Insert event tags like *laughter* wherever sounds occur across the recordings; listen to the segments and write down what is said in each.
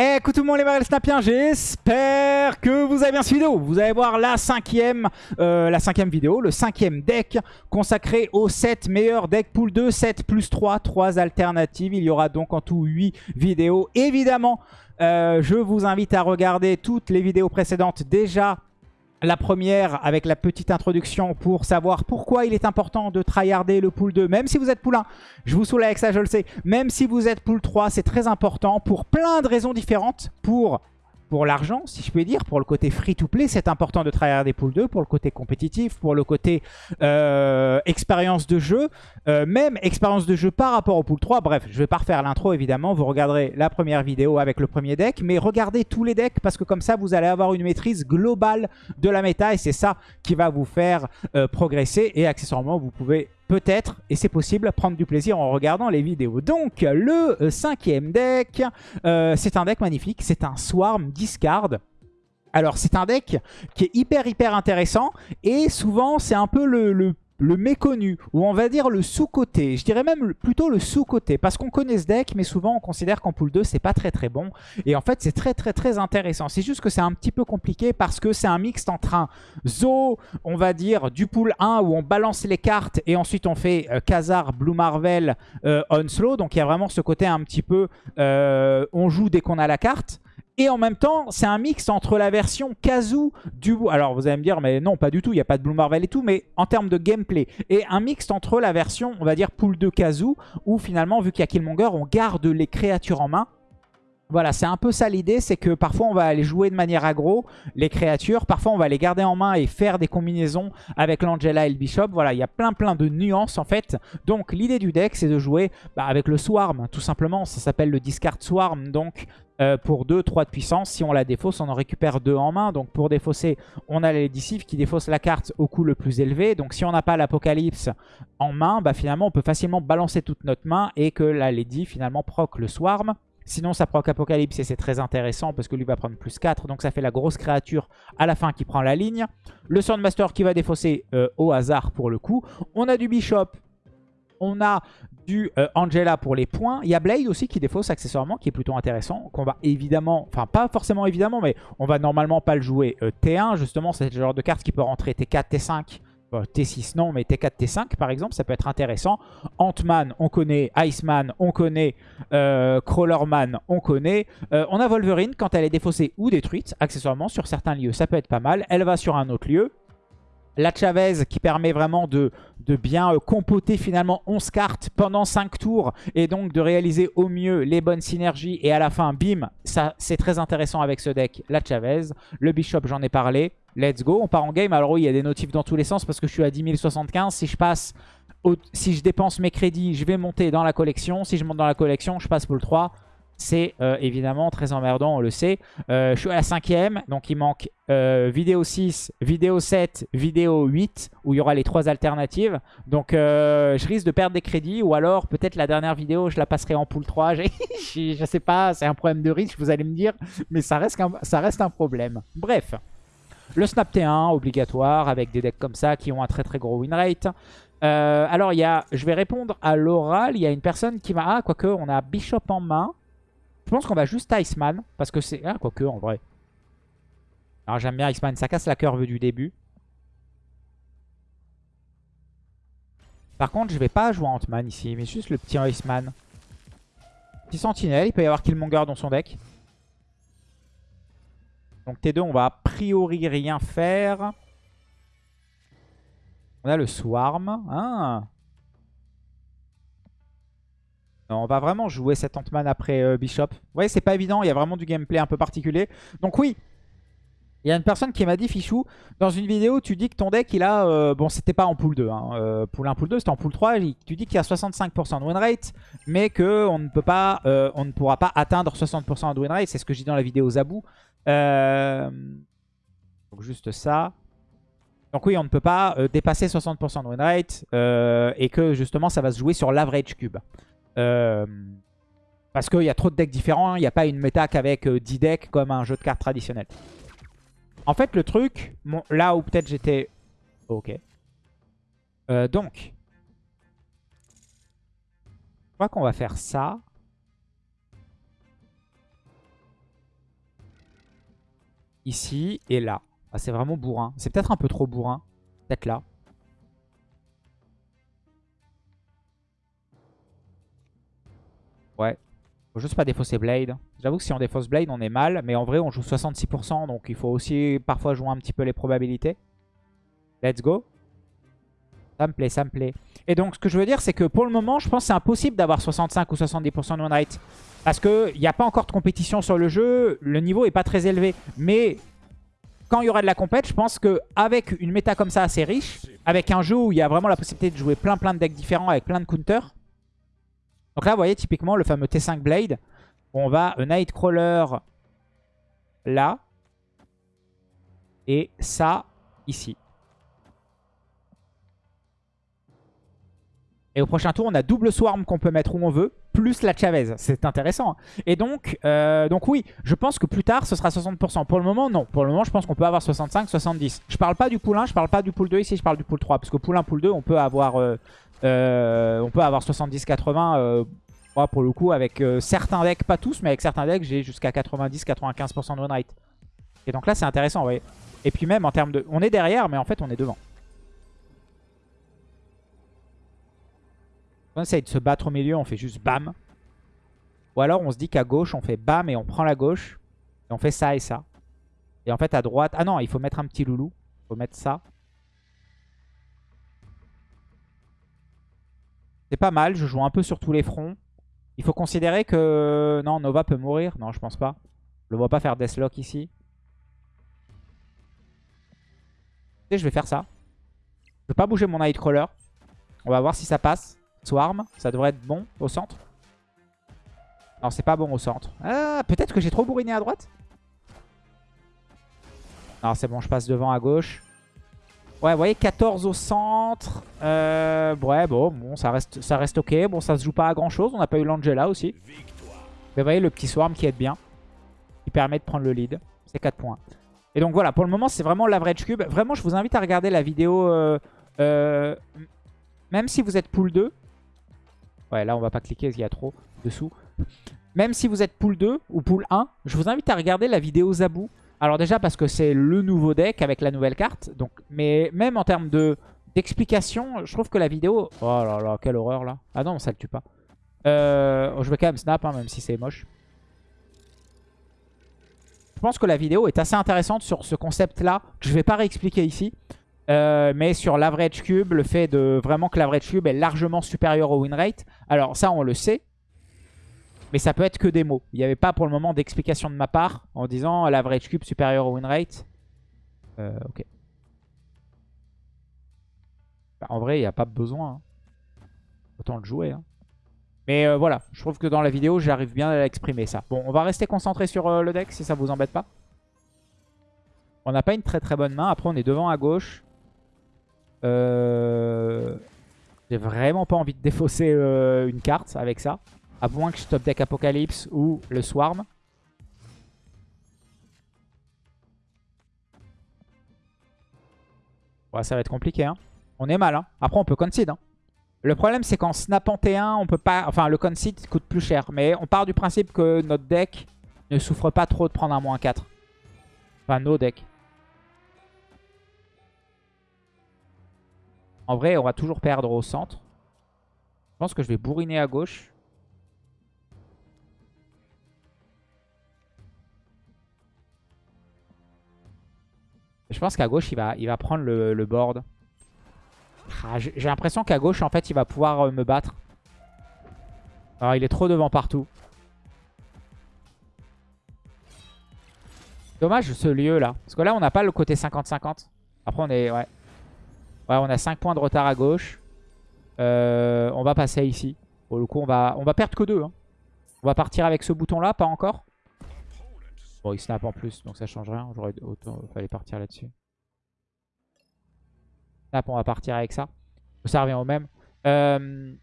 Eh, Écoute tout le monde les Marvel Snapiens, j'espère que vous avez bien cette vidéo. Vous allez voir la cinquième, euh, la cinquième vidéo, le cinquième deck consacré aux 7 meilleurs decks pool 2, 7 plus 3, 3 alternatives. Il y aura donc en tout 8 vidéos. Évidemment, euh, je vous invite à regarder toutes les vidéos précédentes déjà la première avec la petite introduction pour savoir pourquoi il est important de tryharder le pool 2. Même si vous êtes pool 1, je vous saoule avec ça, je le sais. Même si vous êtes pool 3, c'est très important pour plein de raisons différentes. Pour pour l'argent, si je puis dire, pour le côté free-to-play, c'est important de travailler des poules 2, pour le côté compétitif, pour le côté euh, expérience de jeu, euh, même expérience de jeu par rapport au pool 3. Bref, je vais pas refaire l'intro évidemment, vous regarderez la première vidéo avec le premier deck, mais regardez tous les decks parce que comme ça, vous allez avoir une maîtrise globale de la méta et c'est ça qui va vous faire euh, progresser et accessoirement, vous pouvez peut-être, et c'est possible, prendre du plaisir en regardant les vidéos. Donc, le euh, cinquième deck, euh, c'est un deck magnifique, c'est un Swarm Discard. Alors, c'est un deck qui est hyper, hyper intéressant, et souvent, c'est un peu le, le le méconnu, ou on va dire le sous-côté. Je dirais même plutôt le sous-côté, parce qu'on connaît ce deck, mais souvent on considère qu'en pool 2, c'est pas très très bon. Et en fait, c'est très très très intéressant. C'est juste que c'est un petit peu compliqué, parce que c'est un mixte entre un Zo, on va dire, du pool 1, où on balance les cartes, et ensuite on fait euh, Khazar, Blue Marvel, euh, Onslow. Donc il y a vraiment ce côté un petit peu, euh, on joue dès qu'on a la carte. Et en même temps, c'est un mix entre la version Kazoo du... Alors vous allez me dire, mais non, pas du tout, il n'y a pas de Blue Marvel et tout, mais en termes de gameplay. Et un mix entre la version, on va dire, pool de Kazoo, où finalement, vu qu'il y a Killmonger, on garde les créatures en main. Voilà, c'est un peu ça l'idée, c'est que parfois on va aller jouer de manière aggro les créatures, parfois on va les garder en main et faire des combinaisons avec l'Angela et le Bishop. Voilà, il y a plein plein de nuances en fait. Donc l'idée du deck c'est de jouer bah, avec le Swarm, tout simplement, ça s'appelle le Discard Swarm, donc euh, pour 2, 3 de puissance. Si on la défausse, on en récupère 2 en main. Donc pour défausser, on a les qui défaussent la carte au coût le plus élevé. Donc si on n'a pas l'Apocalypse en main, bah, finalement on peut facilement balancer toute notre main et que la Lady finalement proc le Swarm. Sinon ça proc Apocalypse et c'est très intéressant parce que lui va prendre plus 4. Donc ça fait la grosse créature à la fin qui prend la ligne. Le Swordmaster qui va défausser euh, au hasard pour le coup. On a du Bishop on a du euh, Angela pour les points. Il y a Blade aussi qui défausse accessoirement, qui est plutôt intéressant. Qu'on va évidemment, enfin pas forcément évidemment, mais on va normalement pas le jouer euh, T1. Justement, c'est le genre de carte qui peut rentrer T4, T5. T6 non, mais T4, T5 par exemple, ça peut être intéressant. Ant-Man, on connaît. Iceman, on connaît. Euh, Crawlerman, on connaît. on a Wolverine quand elle est défaussée ou détruite, accessoirement, sur certains lieux. Ça peut être pas mal. Elle va sur un autre lieu. La Chavez qui permet vraiment de, bien euh, compoter finalement 11 cartes pendant 5 tours et donc de réaliser au mieux les bonnes synergies et à la fin, bim, ça c'est très intéressant avec ce deck. La Chavez, le Bishop j'en ai parlé, let's go, on part en game. Alors oui, il y a des notifs dans tous les sens parce que je suis à 10 075, si je passe... si je dépense mes crédits, je vais monter dans la collection. Si je monte dans la collection, je passe pour le 3 c'est euh, évidemment très emmerdant, on le sait. Euh, je suis à la cinquième, donc il manque euh, vidéo 6, vidéo 7, vidéo 8, où il y aura les trois alternatives. Donc je risque de perdre des crédits, ou alors peut-être la dernière vidéo, je la passerai en pool *laughs* 3. je sais pas, c'est un problème de risque, vous allez me dire, mais ça reste un, ça reste un problème. Bref. Le Snap T1, obligatoire, avec des decks comme ça qui ont un très très gros win rate. alors, il y a, je vais répondre à l'oral. Il y a une personne qui m'a... Ah, quoique, on a Bishop en main. Je pense qu'on va juste Iceman. Parce que c'est... Ah, quoique, en vrai. Alors, j'aime bien Iceman. Ça casse la curve du début. Par contre, je vais pas jouer Ant-Man ici. Mais juste le petit Iceman. Petit Sentinelle. Il peut y avoir Killmonger dans son deck. Donc T2, on va a priori rien faire. On a le Swarm. Ah on va vraiment jouer cet Ant-Man après euh, Bishop. Vous voyez, c'est pas évident, il y a vraiment du gameplay un peu particulier. Donc oui, il y a une personne qui m'a dit, Fichou, dans une vidéo, tu dis que ton deck, il a... Euh, bon, c'était pas en pool 2. Hein, euh, pool 1, pool 2, c'était en pool 3. Tu dis qu'il y a 65% de win rate, mais qu'on ne ne pourra pas atteindre 60% de win rate. C'est ce que j'ai dans la vidéo Zabou. donc juste ça. Donc oui, on ne peut pas dépasser 60% de win rate et que justement, ça va se jouer sur l'average cube. Euh, parce qu'il y a trop de decks différents. Il n'y a pas une méta qu'avec 10 euh, decks comme un jeu de cartes traditionnel. En fait, le truc, là où peut-être j'étais... Ok. Euh, donc, je crois qu'on va faire ça. ici et là. Ah, c'est vraiment bourrin. C'est peut-être un peu trop bourrin. Peut-être là. Ouais. Faut juste pas défausser Blade. J'avoue que si on défausse Blade, on est mal. Mais en vrai, on joue 66%. Donc il faut aussi parfois jouer un petit peu les probabilités. Let's go. Ça me plaît, ça me plaît. Et donc, ce que je veux dire, c'est que pour le moment, je pense que c'est impossible d'avoir 65 ou 70% de win rate. Parce qu'il n'y a pas encore de compétition sur le jeu. Le niveau est pas très élevé. Mais quand il y aura de la compète, je pense qu'avec une méta comme ça assez riche, avec un jeu où il y a vraiment la possibilité de jouer plein plein de decks différents avec plein de counters. Donc là, vous voyez, typiquement, le fameux T5 Blade. On va Nightcrawler là. Et ça, ici. Et au prochain tour, on a double Swarm qu'on peut mettre où on veut, plus la Chavez. C'est intéressant. Hein. Et donc, euh, donc oui, je pense que plus tard, ce sera 60%. Pour le moment, non. Pour le moment, je pense qu'on peut avoir 65, 70. Je parle pas du pool 1, je parle pas du pool 2 ici, je parle du pool 3. Parce que pool 1, pool 2, on peut avoir, euh, euh, on peut avoir 70, 80. moi, pour le coup, avec certains decks, pas tous, mais avec certains decks, j'ai jusqu'à 90, 95% de win rate. Et donc là, c'est intéressant, vous. Et puis même en termes de... On est derrière, mais en fait, on est devant. on essaye de se battre au milieu, on fait juste bam. Ou alors on se dit qu'à gauche, on fait bam et on prend la gauche. Et on fait ça et ça. Et en fait à droite... Ah non, il faut mettre un petit loulou. Il faut mettre ça. C'est pas mal, je joue un peu sur tous les fronts. Il faut considérer que... Non, Nova peut mourir. Non, je pense pas. Je le vois pas faire Deathlock ici. Et je vais faire ça. Je vais pas bouger mon Nightcrawler. On va voir si ça passe. Swarm, ça devrait être bon au centre. Non, c'est pas bon au centre. Ah, peut-être que j'ai trop bourriné à droite Non, c'est bon, je passe devant à gauche. Ouais, vous voyez, 14 au centre. Euh, ouais, bon, bon ça, reste, ça reste ok. Bon, ça se joue pas à grand-chose. On n'a pas eu l'Angela aussi. Mais vous voyez, le petit Swarm qui aide bien. Qui permet de prendre le lead. C'est 4 points. Et donc voilà, pour le moment, c'est vraiment l'average cube. Vraiment, je vous invite à regarder la vidéo. Euh, euh, même si vous êtes pool 2, Ouais, là, on va pas cliquer parce qu'il y a trop dessous. Même si vous êtes pool 2 ou pool 1, je vous invite à regarder la vidéo Zabou. Alors déjà parce que c'est le nouveau deck avec la nouvelle carte. Donc, mais même en termes d'explication, je trouve que la vidéo... Oh là là, quelle horreur là. Ah non, ça le tue pas. Euh, je vais quand même snap, hein, même si c'est moche. Je pense que la vidéo est assez intéressante sur ce concept-là, que je vais pas réexpliquer ici. Euh, mais sur l'average cube, le fait de vraiment que l'average cube est largement supérieur au win rate. Alors ça, on le sait. Mais ça peut être que des mots. Il n'y avait pas pour le moment d'explication de ma part en disant l'average cube supérieur au win rate. Euh, ok. Bah, en vrai, il n'y a pas besoin. Hein. Autant le jouer. Hein. Mais euh, voilà, je trouve que dans la vidéo, j'arrive bien à l'exprimer ça. Bon, on va rester concentré sur le deck si ça vous embête pas. On n'a pas une très très bonne main. Après, on est devant à gauche. Euh... J'ai vraiment pas envie de défausser euh, une carte avec ça. À moins que je top deck Apocalypse ou le Swarm. Ouais, ça va être compliqué. Hein. On est mal. Hein. Après, on peut concede. Hein. Le problème, c'est qu'en snapant T1, on peut pas... Enfin, le concede coûte plus cher. Mais on part du principe que notre deck ne souffre pas trop de prendre un moins 4. Enfin, nos decks. En vrai, on va toujours perdre au centre. Je pense que je vais bourriner à gauche. Je pense qu'à gauche, il va, il va prendre le, board. Ah, j'ai l'impression qu'à gauche, en fait, il va pouvoir euh, me battre. Alors, il est trop devant partout. Dommage ce lieu là. Parce que là, on n'a pas le côté 50-50. Après, on est... Ouais. Ouais, on a 5 points de retard à gauche. Euh, on va passer ici. Pour le coup, on va, on va perdre que 2. Hein. On va partir avec ce bouton-là, pas encore. Il snap en plus, donc ça change rien. J'aurais autant fallait partir là-dessus. Snap, on va partir avec ça. Ça revient au même. Euh,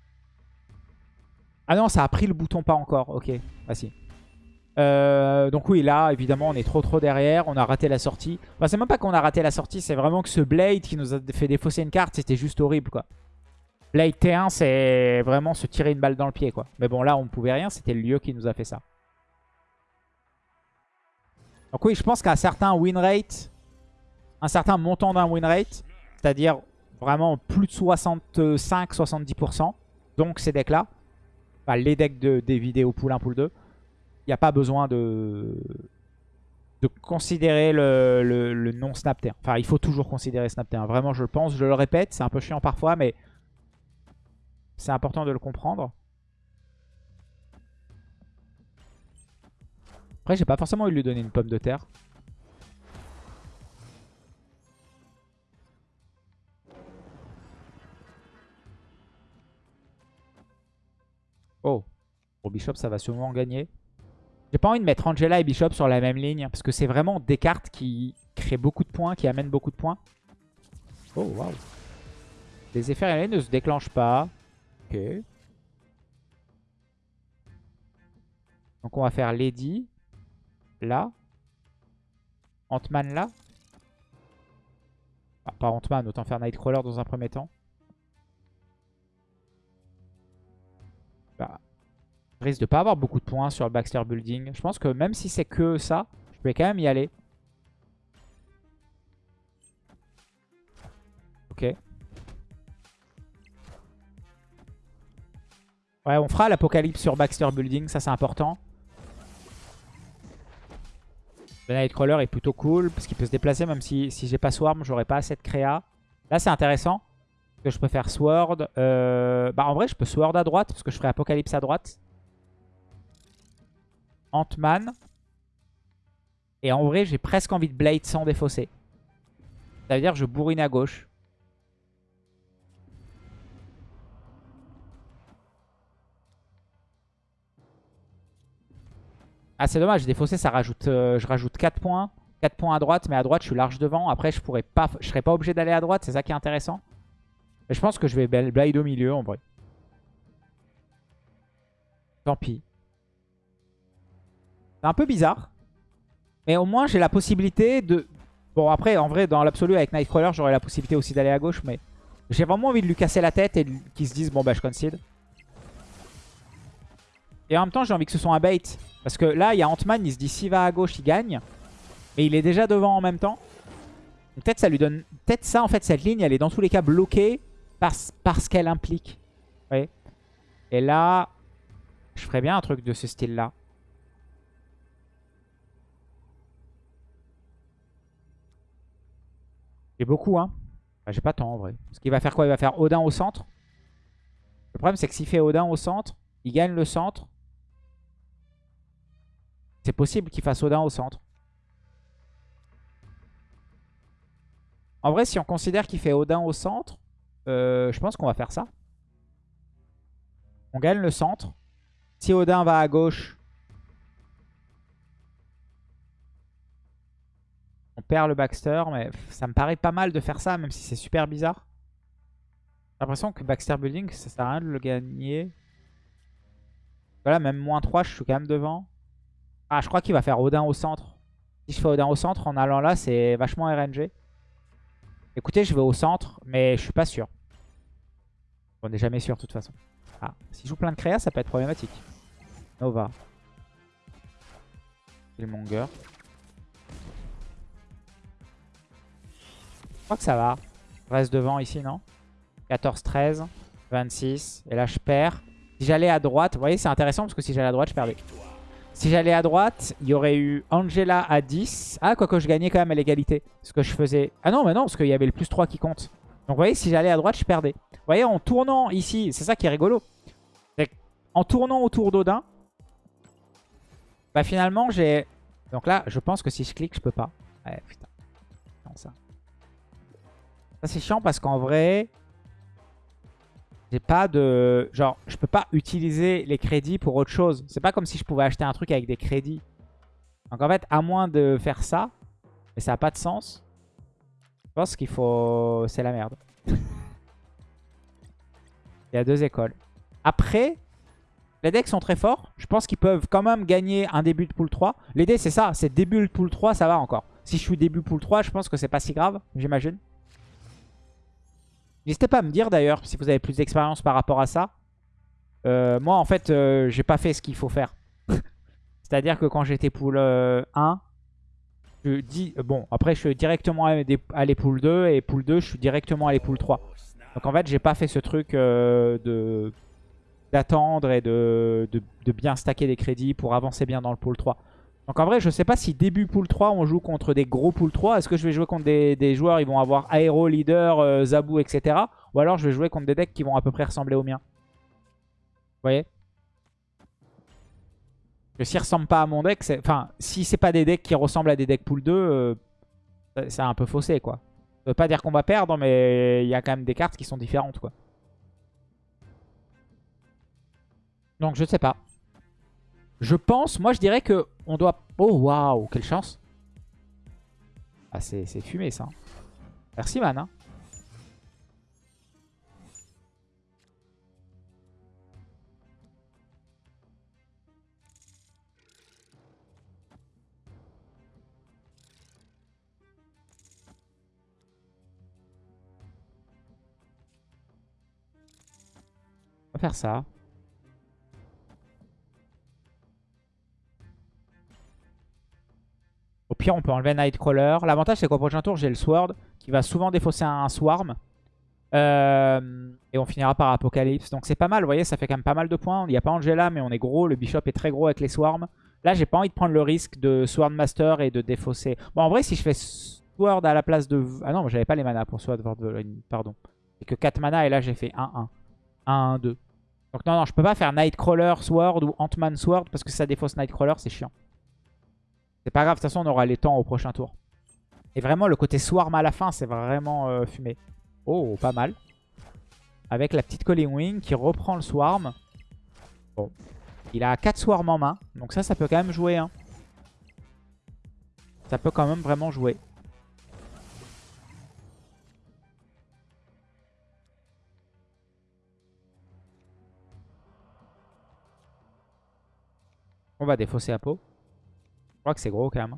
ah non, ça a pris le bouton pas encore. Ok, ah si. Euh, donc oui, là, évidemment, on est trop trop derrière. On a raté la sortie. Enfin, c'est même pas qu'on a raté la sortie, c'est vraiment que ce Blade qui nous a fait défausser une carte, c'était juste horrible, quoi. Blade T1, c'est vraiment se tirer une balle dans le pied, quoi. Mais bon, là, on ne pouvait rien. C'était le lieu qui nous a fait ça. Donc oui, je pense qu'à un certain win rate, un certain montant d'un win rate, c'est-à-dire vraiment plus de 65-70%, donc ces decks-là, enfin, les decks de, des vidéos pool 1, pool 2, il n'y a pas besoin de, de considérer le, le, non snap -T1. Enfin, il faut toujours considérer snap T1. Vraiment, je le pense, je le répète, c'est un peu chiant parfois, mais c'est important de le comprendre. Après, j'ai pas forcément eu de lui donner une pomme de terre. Oh. Pour Bishop, ça va sûrement gagner. J'ai pas envie de mettre Angela et Bishop sur la même ligne. Parce que c'est vraiment des cartes qui créent beaucoup de points, qui amènent beaucoup de points. Oh, waouh. Les effets réels ne se déclenchent pas. Ok. Donc on va faire Lady. Là. Ant-Man là. Ah, pas Ant-Man, autant faire Nightcrawler dans un premier temps. Bah, je risque de pas avoir beaucoup de points sur Baxter Building. Je pense que même si c'est que ça, je vais quand même y aller. Ok. Ouais, on fera l'apocalypse sur Baxter Building, ça c'est important. Le Nightcrawler est plutôt cool parce qu'il peut se déplacer même si, si j'ai pas Swarm, j'aurais pas assez de créa. Là c'est intéressant que je peux faire Sword. Euh, bah en vrai je peux Sword à droite parce que je ferai Apocalypse à droite. Ant-Man. Et en vrai j'ai presque envie de Blade sans défausser. Ça veut dire que je bourrine à gauche. Ah, c'est dommage. Défaussé, ça rajoute, euh, je rajoute 4 points. 4 points à droite, mais à droite, je suis large devant. Après, je pourrais pas, je serais pas obligé d'aller à droite. C'est ça qui est intéressant. Je pense que je vais Blade au milieu, en vrai. Tant pis. C'est un peu bizarre. Mais au moins, j'ai la possibilité de... Bon, après, en vrai, dans l'absolu, avec Nightcrawler, j'aurais la possibilité aussi d'aller à gauche. Mais j'ai vraiment envie de lui casser la tête et qu'il se dise, bon, bah, je concede. Et en même temps, j'ai envie que ce soit un bait. Parce que là, il y a Ant-Man, il se dit s'il va à gauche, il gagne. Mais il est déjà devant en même temps. Peut-être ça lui donne... Peut-être ça, en fait, cette ligne, elle est dans tous les cas bloquée parce, qu'elle implique. Vous Et là, je ferais bien un truc de ce style-là. J'ai beaucoup, hein. J'ai pas tant, en vrai. Parce qu'il va faire quoi? Il va faire Odin au centre. Le problème, c'est que s'il fait Odin au centre, il gagne le centre. C'est possible qu'il fasse Odin au centre. En vrai, si on considère qu'il fait Odin au centre, euh, je pense qu'on va faire ça. On gagne le centre. Si Odin va à gauche, on perd le Baxter. Mais ça me paraît pas mal de faire ça, même si c'est super bizarre. J'ai l'impression que Baxter Building, ça sert à rien de le gagner. Voilà, même moins 3, je suis quand même devant. Ah, je crois qu'il va faire Odin au centre. Si je fais Odin au centre, en allant là, c'est vachement RNG. Écoutez, je vais au centre, mais je suis pas sûr. On n'est jamais sûr de toute façon. Ah, s'il joue plein de créa, ça peut être problématique. Nova. Killmonger. Je crois que ça va. Je reste devant ici, non? 14, 13, 26. Et là, je perds. Si j'allais à droite, vous voyez, c'est intéressant parce que si j'allais à droite, je perdais. Si j'allais à droite, il y aurait eu Angela à 10. Ah, quoique je gagnais quand même à l'égalité. Ce que je faisais... Ah non, mais non, parce qu'il y avait le plus 3 qui compte. Donc vous voyez, si j'allais à droite, je perdais. Vous voyez, en tournant ici, c'est ça qui est rigolo. en tournant autour d'Odin, bah finalement, j'ai... Donc là, je pense que si je clique, je peux pas. Ouais, putain. Non, ça. Ça, c'est chiant parce qu'en vrai, pas de... Genre, je peux pas utiliser les crédits pour autre chose. C'est pas comme si je pouvais acheter un truc avec des crédits. Donc en fait, à moins de faire ça, mais ça n'a pas de sens, je pense qu'il faut... C'est la merde. *laughs* Il y a deux écoles. Après, les decks sont très forts. Je pense qu'ils peuvent quand même gagner un début de pool 3. L'idée, c'est ça. C'est début de pool 3, ça va encore. Si je suis début pool 3, je pense que c'est pas si grave, j'imagine. N'hésitez pas à me dire d'ailleurs si vous avez plus d'expérience par rapport à ça. Euh, moi en fait euh, j'ai pas fait ce qu'il faut faire. *laughs* C'est-à-dire que quand j'étais pool 1, euh, Je dis, bon, après je suis directement allé pool 2 et pool 2 je suis directement allé pool 3. Donc en fait j'ai pas fait ce truc euh, de d'attendre et de, de, bien stacker des crédits pour avancer bien dans le pool 3. Donc en vrai je sais pas si début pool 3 on joue contre des gros pool 3. Est-ce que je vais jouer contre des, joueurs ils vont avoir Aero, Leader, euh, Zabu etc. Ou alors je vais jouer contre des decks qui vont à peu près ressembler aux miens. Vous voyez? Que s'ils ressemblent pas à mon deck, enfin, si c'est pas des decks qui ressemblent à des decks pool 2, euh, c'est un peu faussé, quoi. Ça veut pas dire qu'on va perdre, mais il y a quand même des cartes qui sont différentes, quoi. Donc, je sais pas. Je pense, moi, je dirais que on doit... Oh, waouh, quelle chance. Ah, c'est fumé, ça. Merci, man. Hein. va faire ça. Au pire, on peut enlever Nightcrawler. L'avantage, c'est qu'au prochain tour, j'ai le Sword qui va souvent défausser un Swarm. Euh, et on finira par Apocalypse. Donc c'est pas mal, vous voyez, ça fait quand même pas mal de points. Il n'y a pas Angela, mais on est gros. Le Bishop est très gros avec les Swarms. Là, j'ai pas envie de prendre le risque de Sword Master et de défausser. Bon, en vrai, si je fais Sword à la place de... Ah non, j'avais pas les mana pour Sword, pardon. C'est que 4 mana et là, j'ai fait 1-1. 1-1-2. Donc non, non, je peux pas faire Nightcrawler Sword ou Ant-Man Sword parce que ça défausse Nightcrawler, c'est chiant. C'est pas grave, de toute façon, on aura les temps au prochain tour. Et vraiment, le côté Swarm à la fin, c'est vraiment euh, fumé. Oh, pas mal. Avec la petite Calling Wing qui reprend le Swarm. Bon. Il a 4 Swarms en main. Donc ça, ça peut quand même jouer. Hein. Ça peut quand même vraiment jouer. On va défausser à peau. Je crois que c'est gros quand même.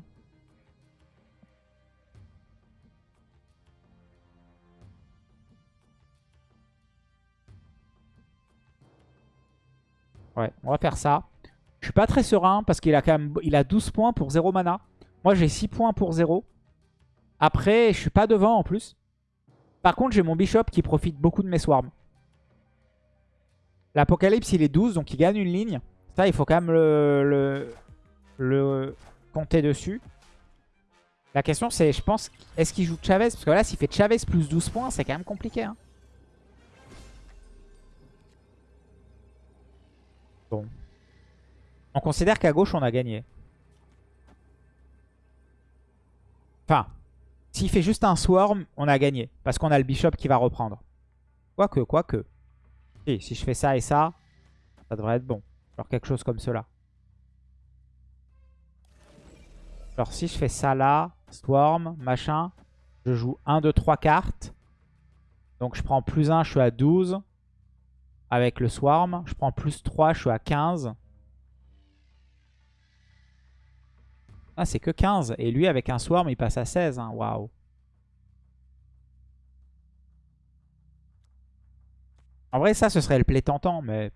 Ouais, on va faire ça. Je suis pas très serein parce qu'il a quand même il a 12 points pour 0 mana. Moi j'ai 6 points pour 0. Après, je suis pas devant en plus. Par contre, j'ai mon bishop qui profite beaucoup de mes swarms. L'apocalypse, il est 12, donc il gagne une ligne il faut quand même le, le, compter dessus. La question, c'est, je pense, est-ce qu'il joue Chavez? Parce que là, s'il fait Chavez plus 12 points, c'est quand même compliqué. Hein. Bon. On considère qu'à gauche, on a gagné. Enfin, s'il fait juste un Swarm, on a gagné. Parce qu'on a le Bishop qui va reprendre. Quoique, quoique. Si, si je fais ça et ça, ça devrait être bon. Genre quelque chose comme cela. Alors si je fais ça là, Swarm, machin, je joue 1, 2, 3 cartes. Donc je prends plus 1, je suis à 12. Avec le Swarm. Je prends plus 3, je suis à 15. Ah, c'est que 15. Et lui, avec un Swarm, il passe à 16. Hein. Waouh. En vrai, ça, ce serait le play tentant, mais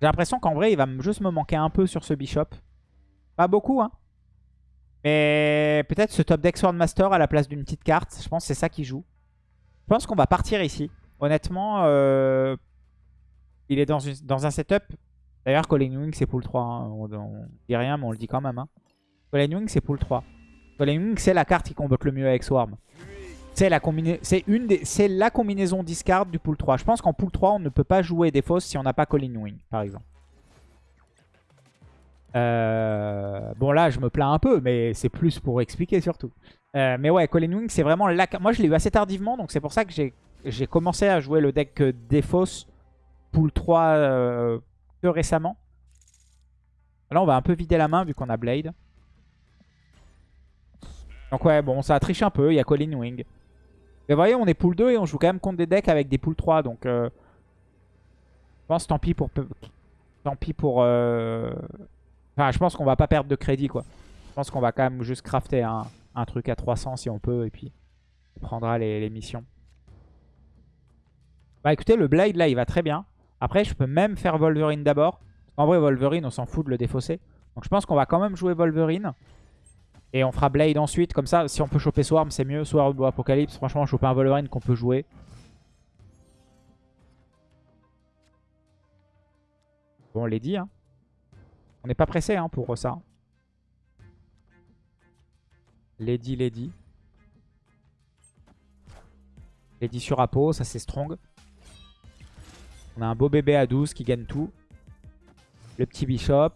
j'ai l'impression qu'en vrai, il va juste me manquer un peu sur ce Bishop. Pas beaucoup, hein. Mais peut-être ce top deck Swordmaster à la place d'une petite carte. Je pense que c'est ça qui joue. Je pense qu'on va partir ici. Honnêtement, euh, il est dans, un setup. D'ailleurs, Colin Wing, c'est pool 3. Hein. On, dit rien, mais on le dit quand même. Hein. Colin Wing, c'est pool 3. Colin Wing, c'est la carte qui combote le mieux avec Swarm. C'est la, des... la combinaison discard du pool 3. Je pense qu'en pool 3, on ne peut pas jouer des fausses si on n'a pas Colin Wing, par exemple. Euh, bon là je me plains un peu mais c'est plus pour expliquer surtout. Euh, mais ouais Colin Wing c'est vraiment la... Moi je l'ai eu assez tardivement donc c'est pour ça que j'ai commencé à jouer le deck Défausse pool 3 euh, que récemment. Là on va un peu vider la main vu qu'on a Blade. Donc ouais bon ça a triché un peu, il y a Colin Wing. Mais vous voyez, on est pool 2 et on joue quand même contre des decks avec des pool 3. Donc, euh, je pense tant pis pour... Tant pis pour... Enfin, je pense qu'on va pas perdre de crédit, quoi. Je pense qu'on va quand même juste crafter un, truc à 300 si on peut. Et puis, on prendra les, missions. Bah écoutez, le Blade, là, il va très bien. Après, je peux même faire Wolverine d'abord. En vrai, Wolverine, on s'en fout de le défausser. Donc, je pense qu'on va quand même jouer Wolverine. Et on fera Blade ensuite. Comme ça, si on peut choper Swarm, c'est mieux. Swarm ou Apocalypse. Franchement, choper un Wolverine qu'on peut jouer. Bon, on l'a dit. Hein. On n'est pas pressé hein, pour ça. Lady, Lady. Lady sur Apo, ça c'est strong. On a un beau bébé à 12 qui gagne tout. Le petit Bishop.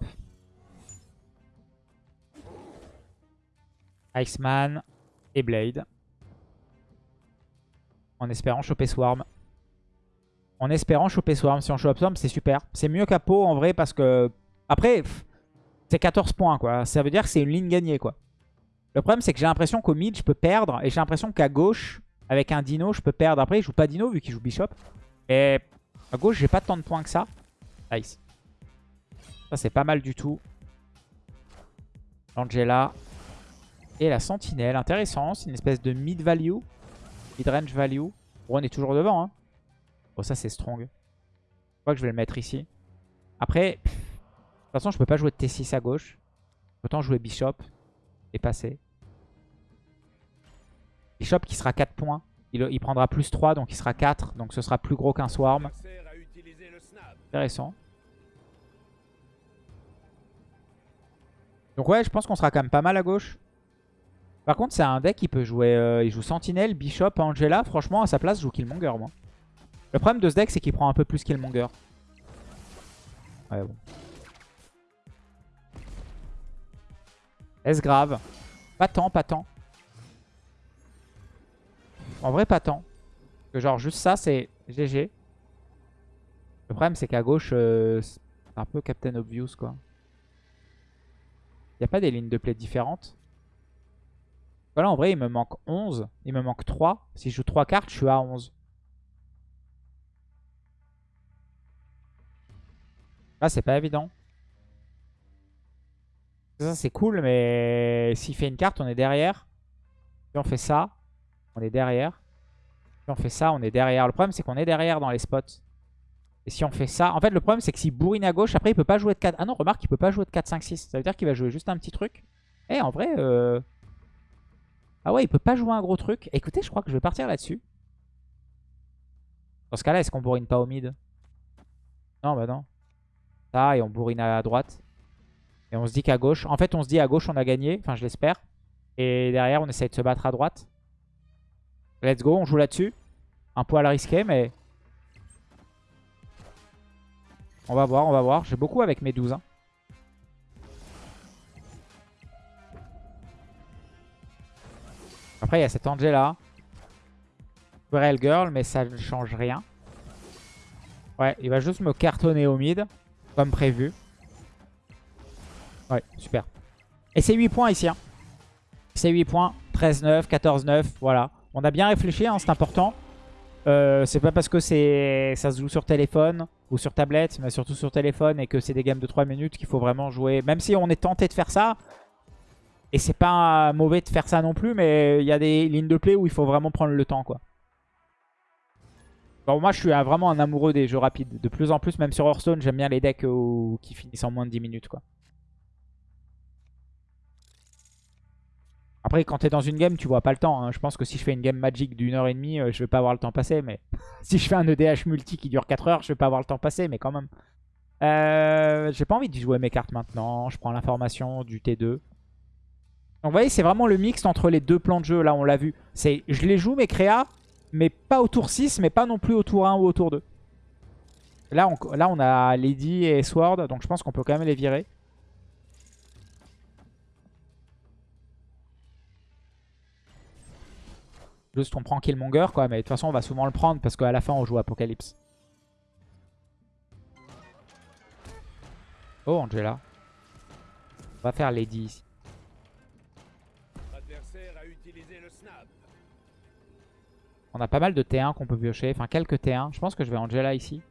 Iceman et Blade. En espérant choper Swarm. En espérant choper Swarm. Si on chope Swarm, c'est super. C'est mieux qu'Apo en vrai parce que... Après, c'est 14 points quoi. Ça veut dire que c'est une ligne gagnée quoi. Le problème c'est que j'ai l'impression qu'au mid je peux perdre. Et j'ai l'impression qu'à gauche, avec un Dino, je peux perdre. Après, il joue pas Dino vu qu'il joue Bishop. Et à gauche, j'ai pas tant de points que ça. Nice. Ça, c'est pas mal du tout. Angela. Et la sentinelle. Intéressant. C'est une espèce de mid-value. Mid-range value. On est toujours devant. Hein. Bon, ça, c'est strong. Je crois que je vais le mettre ici. Après, toute façon, je peux pas jouer de T6 à gauche. Autant jouer Bishop et passer. Bishop qui sera 4 points. Il, il, prendra plus 3, donc il sera 4. Donc ce sera plus gros qu'un Swarm. Intéressant. Donc ouais, je pense qu'on sera quand même pas mal à gauche. Par contre, c'est un deck qui peut jouer... Euh, il joue Sentinelle, Bishop, Angela. Franchement, à sa place, je joue Killmonger, moi. Le problème de ce deck, c'est qu'il prend un peu plus Killmonger. Ouais, bon. Est-ce grave Pas tant, pas tant. En vrai, pas tant. Que genre, juste ça, c'est GG. Le problème, c'est qu'à gauche, euh, c'est un peu Captain Obvious, quoi. Il a pas des lignes de play différentes. Voilà, en vrai, il me manque 11. Il me manque 3. Si je joue 3 cartes, je suis à 11. Là, c'est pas évident. Ça, c'est cool, mais s'il fait une carte, on est derrière. Si on fait ça, on est derrière. Si on fait ça, on est derrière. Le problème, c'est qu'on est derrière dans les spots. Et si on fait ça... En fait, le problème, c'est que s'il bourrine à gauche, après, il peut pas jouer de 4... Ah non, remarque, il peut pas jouer de 4, 5, 6. Ça veut dire qu'il va jouer juste un petit truc. Eh, en vrai... Euh... Ah ouais, il peut pas jouer un gros truc. Écoutez, je crois que je vais partir là-dessus. Dans ce cas-là, est-ce qu'on bourrine pas au mid? Non, bah non. Ça, et on bourrine à droite. Et on se dit qu'à gauche... En fait, on se dit à gauche, on a gagné. Enfin, je l'espère. Et derrière, on essaye de se battre à droite. Let's go, on joue là-dessus. Un poil risqué, mais... On va voir, on va voir. J'ai beaucoup avec mes 12. Hein. Après, il y a cette Angela. Real Girl, mais ça ne change rien. Ouais, il va juste me cartonner au mid, comme prévu. Ouais, super. Et c'est 8 points ici. Hein. C'est 8 points. 13-9, 14-9, voilà. On a bien réfléchi, hein, c'est important. Euh, c'est pas parce que ça se joue sur téléphone ou sur tablette, mais surtout sur téléphone et que c'est des games de 3 minutes qu'il faut vraiment jouer. Même si on est tenté de faire ça, et c'est pas mauvais de faire ça non plus, mais il y a des lignes de play où il faut vraiment prendre le temps. quoi. Bon, moi je suis vraiment un amoureux des jeux rapides. De plus en plus, même sur Hearthstone, j'aime bien les decks qui finissent en moins de 10 minutes. quoi. Après, quand t'es dans une game, tu vois pas le temps. Hein. Je pense que si je fais une game Magic d'une heure et demie, euh, je vais pas avoir le temps passer. Mais *laughs* si je fais un EDH multi qui dure 4 heures, je vais pas avoir le temps passer, mais quand même. Euh, J'ai pas envie de jouer mes cartes maintenant. Je prends l'information du T2. Donc vous voyez, c'est vraiment le mix entre les deux plans de jeu. Là, on l'a vu. C'est Je les joue, mes créas, mais pas au tour 6, mais pas non plus au tour 1 ou au tour 2. Là, là, on a Lady et Sword, donc je pense qu'on peut quand même les virer. Juste on prend Killmonger quoi, mais de toute façon on va souvent le prendre parce qu'à la fin on joue Apocalypse. Oh Angela. On va faire Lady ici. On a pas mal de T1 qu'on peut piocher, enfin quelques T1. Je pense que je vais Angela ici.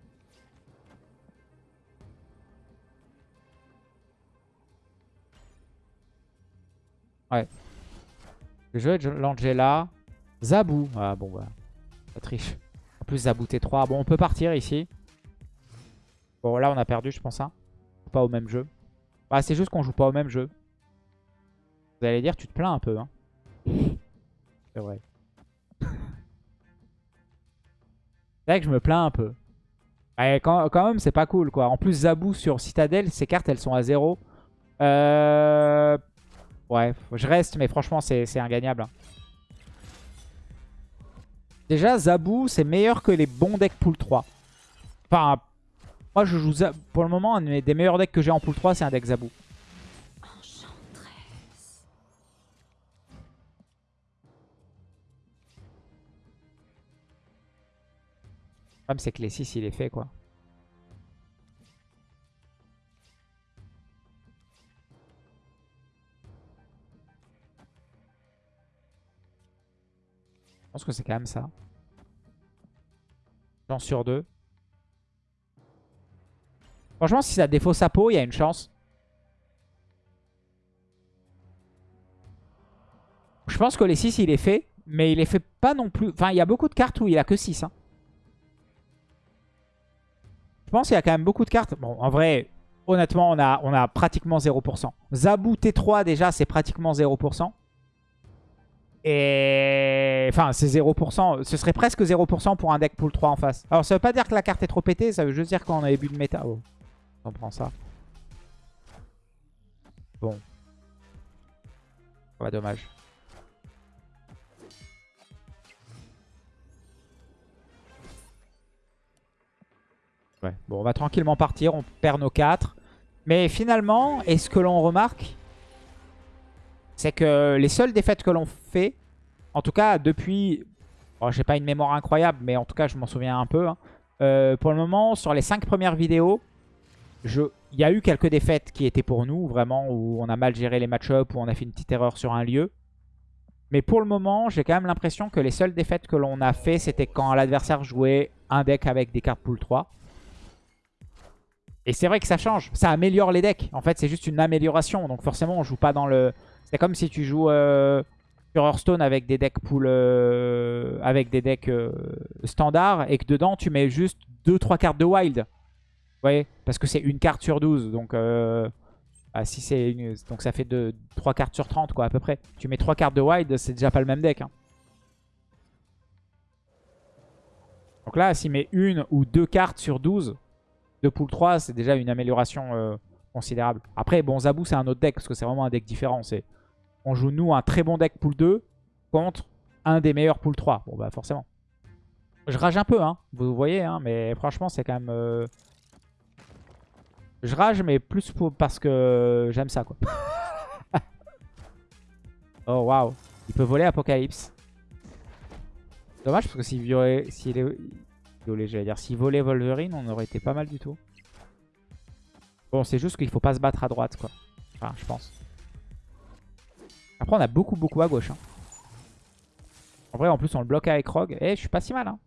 Ouais. Je vais l'Angela. Zabou. Ah bon bah. Ça triche. En plus Zabou T3. Bon on peut partir ici. Bon là on a perdu je pense. Hein. Pas au même jeu. Ah c'est juste qu'on joue pas au même jeu. Vous allez dire, tu te plains un peu. Hein. C'est vrai. C'est vrai que je me plains un peu. quand, quand, même, c'est pas cool, quoi. En plus, Zabou sur Citadel, ces cartes, elles sont à 0. Euh... Ouais, je reste, mais franchement, c'est ingagnable. Hein. Déjà, Zabou, c'est meilleur que les bons decks pool 3. Enfin, moi, je joue Pour le moment, un des meilleurs decks que j'ai en pool 3, c'est un deck Zabou. Le problème, c'est que les 6, il est fait, quoi. Pense que c'est quand même ça. Chance sur deux. Franchement, si ça défausse sa peau, il y a une chance. Je pense que les 6, il est fait. Mais il est fait pas non plus... Enfin, il y a beaucoup de cartes où il a que 6. Hein. Je pense qu'il y a quand même beaucoup de cartes. Bon, en vrai, honnêtement, on a, on a pratiquement 0%. Zabou T3, déjà, c'est pratiquement 0%. Et... Enfin, c'est 0%. Ce serait presque 0% pour un deck pool 3 en face. Alors, ça veut pas dire que la carte est trop pétée. Ça veut juste dire qu'on a début de méta. Oh. On prend ça. Bon. Ouais, dommage. Ouais. Bon, on va tranquillement partir. On perd nos 4. Mais finalement, est ce que l'on remarque, c'est que les seules défaites que l'on fait, en tout cas depuis... Bon, J'ai pas une mémoire incroyable, mais en tout cas, je m'en souviens un peu. Hein. Euh, pour le moment, sur les 5 premières vidéos, il y a eu quelques défaites qui étaient pour nous, vraiment, où on a mal géré les match-ups, où on a fait une petite erreur sur un lieu. Mais pour le moment, j'ai quand même l'impression que les seules défaites que l'on a fait, c'était quand l'adversaire jouait un deck avec des cartes pool 3. Et c'est vrai que ça change, ça améliore les decks. En fait, c'est juste une amélioration, donc forcément, on joue pas dans le... C'est comme si tu joues euh, sur Hearthstone avec des decks pool... Euh, avec des decks euh, standards, et que dedans, tu mets juste 2-3 cartes de wild voyez? Parce que c'est une carte sur 12. Donc, euh, c'est donc ça fait de, 3 cartes sur 30, quoi, à peu près. Tu mets 3 cartes de wide, c'est déjà pas le même deck. Hein. Donc là, s'il met une ou deux cartes sur 12 de pool 3, c'est déjà une amélioration considérable. Après, bon, Zabou, c'est un autre deck, parce que c'est vraiment un deck différent. On joue, nous, un très bon deck pool 2 contre un des meilleurs pool 3. Bon, bah forcément. Je rage un peu, hein, vous voyez, hein, mais franchement, c'est quand même... Euh, je rage, mais plus pour, parce que j'aime ça, quoi. *laughs* oh, waouh. Il peut voler Apocalypse. Dommage, parce que s'il est... j'allais dire. S'il volait Wolverine, on aurait été pas mal du tout. Bon, c'est juste qu'il faut pas se battre à droite, quoi. Enfin, je pense. Après, on a beaucoup, beaucoup à gauche. Hein. En vrai, en plus, on le bloque avec Rogue. Eh, je suis pas si mal. Hein.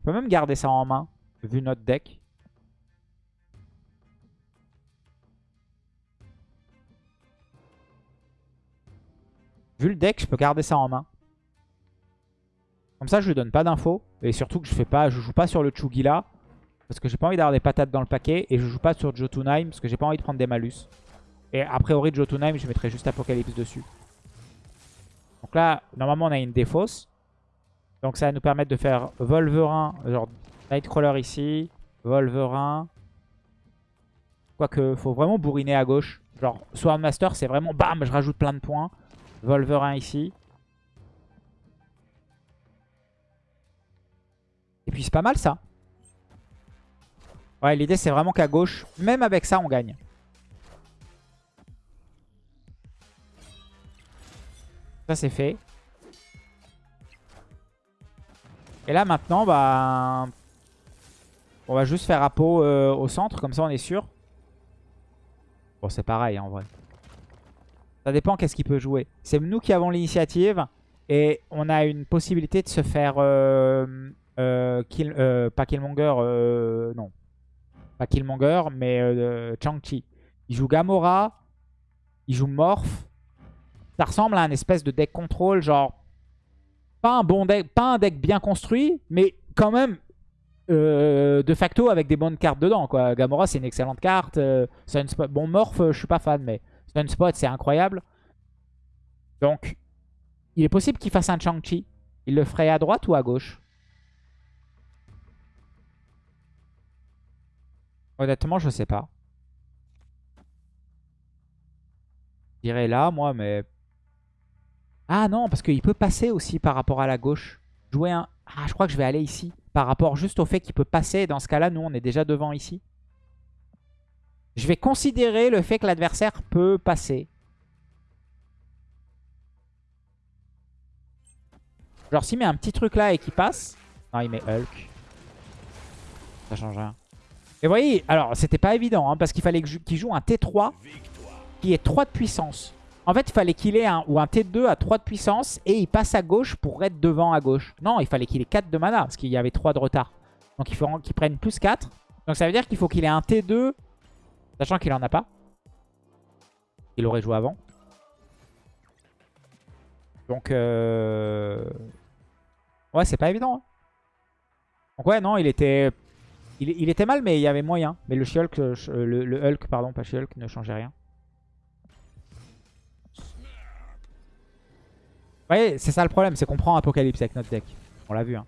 On peut même garder ça en main, vu notre deck. Vu le deck, je peux garder ça en main. Comme ça, je lui donne pas d'infos. Et surtout que je fais pas, je joue pas sur le Chugila. Parce que j'ai pas envie d'avoir des patates dans le paquet. Et je joue pas sur Jotunheim parce que j'ai pas envie de prendre des malus. Et a priori, Jotunheim, je mettrai juste Apocalypse dessus. Donc là, normalement, on a une défausse. Donc ça va nous permettre de faire Volverin, genre Nightcrawler ici, Volverin. Quoique, faut vraiment bourriner à gauche. Genre, Swordmaster, c'est vraiment bam, je rajoute plein de points. Volverin ici. Et puis c'est pas mal ça. Ouais, l'idée c'est vraiment qu'à gauche, même avec ça, on gagne. Ça c'est fait. Et là maintenant, bah, on va juste faire Apo euh, au centre, comme ça on est sûr. Bon, c'est pareil en vrai. Ça dépend qu'est-ce qu'il peut jouer. C'est nous qui avons l'initiative et on a une possibilité de se faire... Euh, euh, euh, pas Killmonger, non. Pas Killmonger, mais Chang-Chi. Il joue Gamora, il joue Morph. Ça ressemble à un espèce de deck control, genre... Pas un bon deck, pas un deck bien construit, mais quand même de facto avec des bonnes cartes dedans. Quoi. Gamora, c'est une excellente carte. Bon, Morph, je suis pas fan, mais Sunspot, c'est incroyable. Donc, il est possible qu'il fasse un Chang-Chi. Il le ferait à droite ou à gauche? Honnêtement, je sais pas. Je dirais là, moi, mais... Ah non, parce qu'il peut passer aussi par rapport à la gauche. Jouer un... Ah, je crois que je vais aller ici. Par rapport juste au fait qu'il peut passer. Dans ce cas-là, nous, on est déjà devant ici. Je vais considérer le fait que l'adversaire peut passer. Genre, s'il met un petit truc là et qu'il passe... Non, il met Hulk. Ça change rien. Et vous voyez, alors, c'était pas évident, hein, parce qu'il fallait qu'il joue un T3 qui est 3 de puissance. En fait, il fallait qu'il ait un, ou un T2 à 3 de puissance et il passe à gauche pour être devant à gauche. Non, il fallait qu'il ait 4 de mana parce qu'il y avait 3 de retard. Donc il faut qu'il prenne plus 4. Donc ça veut dire qu'il faut qu'il ait un T2, sachant qu'il en a pas. Il aurait joué avant. Donc, euh... ouais, c'est pas évident. Hein. Donc ouais, non, il était... Il, était mal, mais il y avait moyen. Mais le, Hulk, euh, le, le Hulk, pardon, pas ne changeait rien. voyez, c'est ça le problème, c'est qu'on prend Apocalypse avec notre deck. On l'a vu. Hein.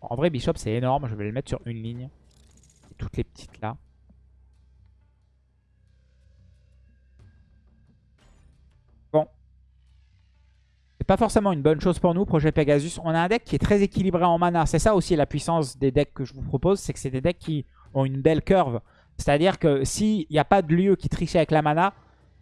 En vrai, Bishop, c'est énorme. Je vais le mettre sur une ligne. Et toutes les petites là. Pas forcément une bonne chose pour nous, projet Pegasus. On a un deck qui est très équilibré en mana. C'est ça aussi la puissance des decks que je vous propose. C'est que c'est des decks qui ont une belle curve. C'est-à-dire que s'il n'y a pas de lieu qui triche avec la mana,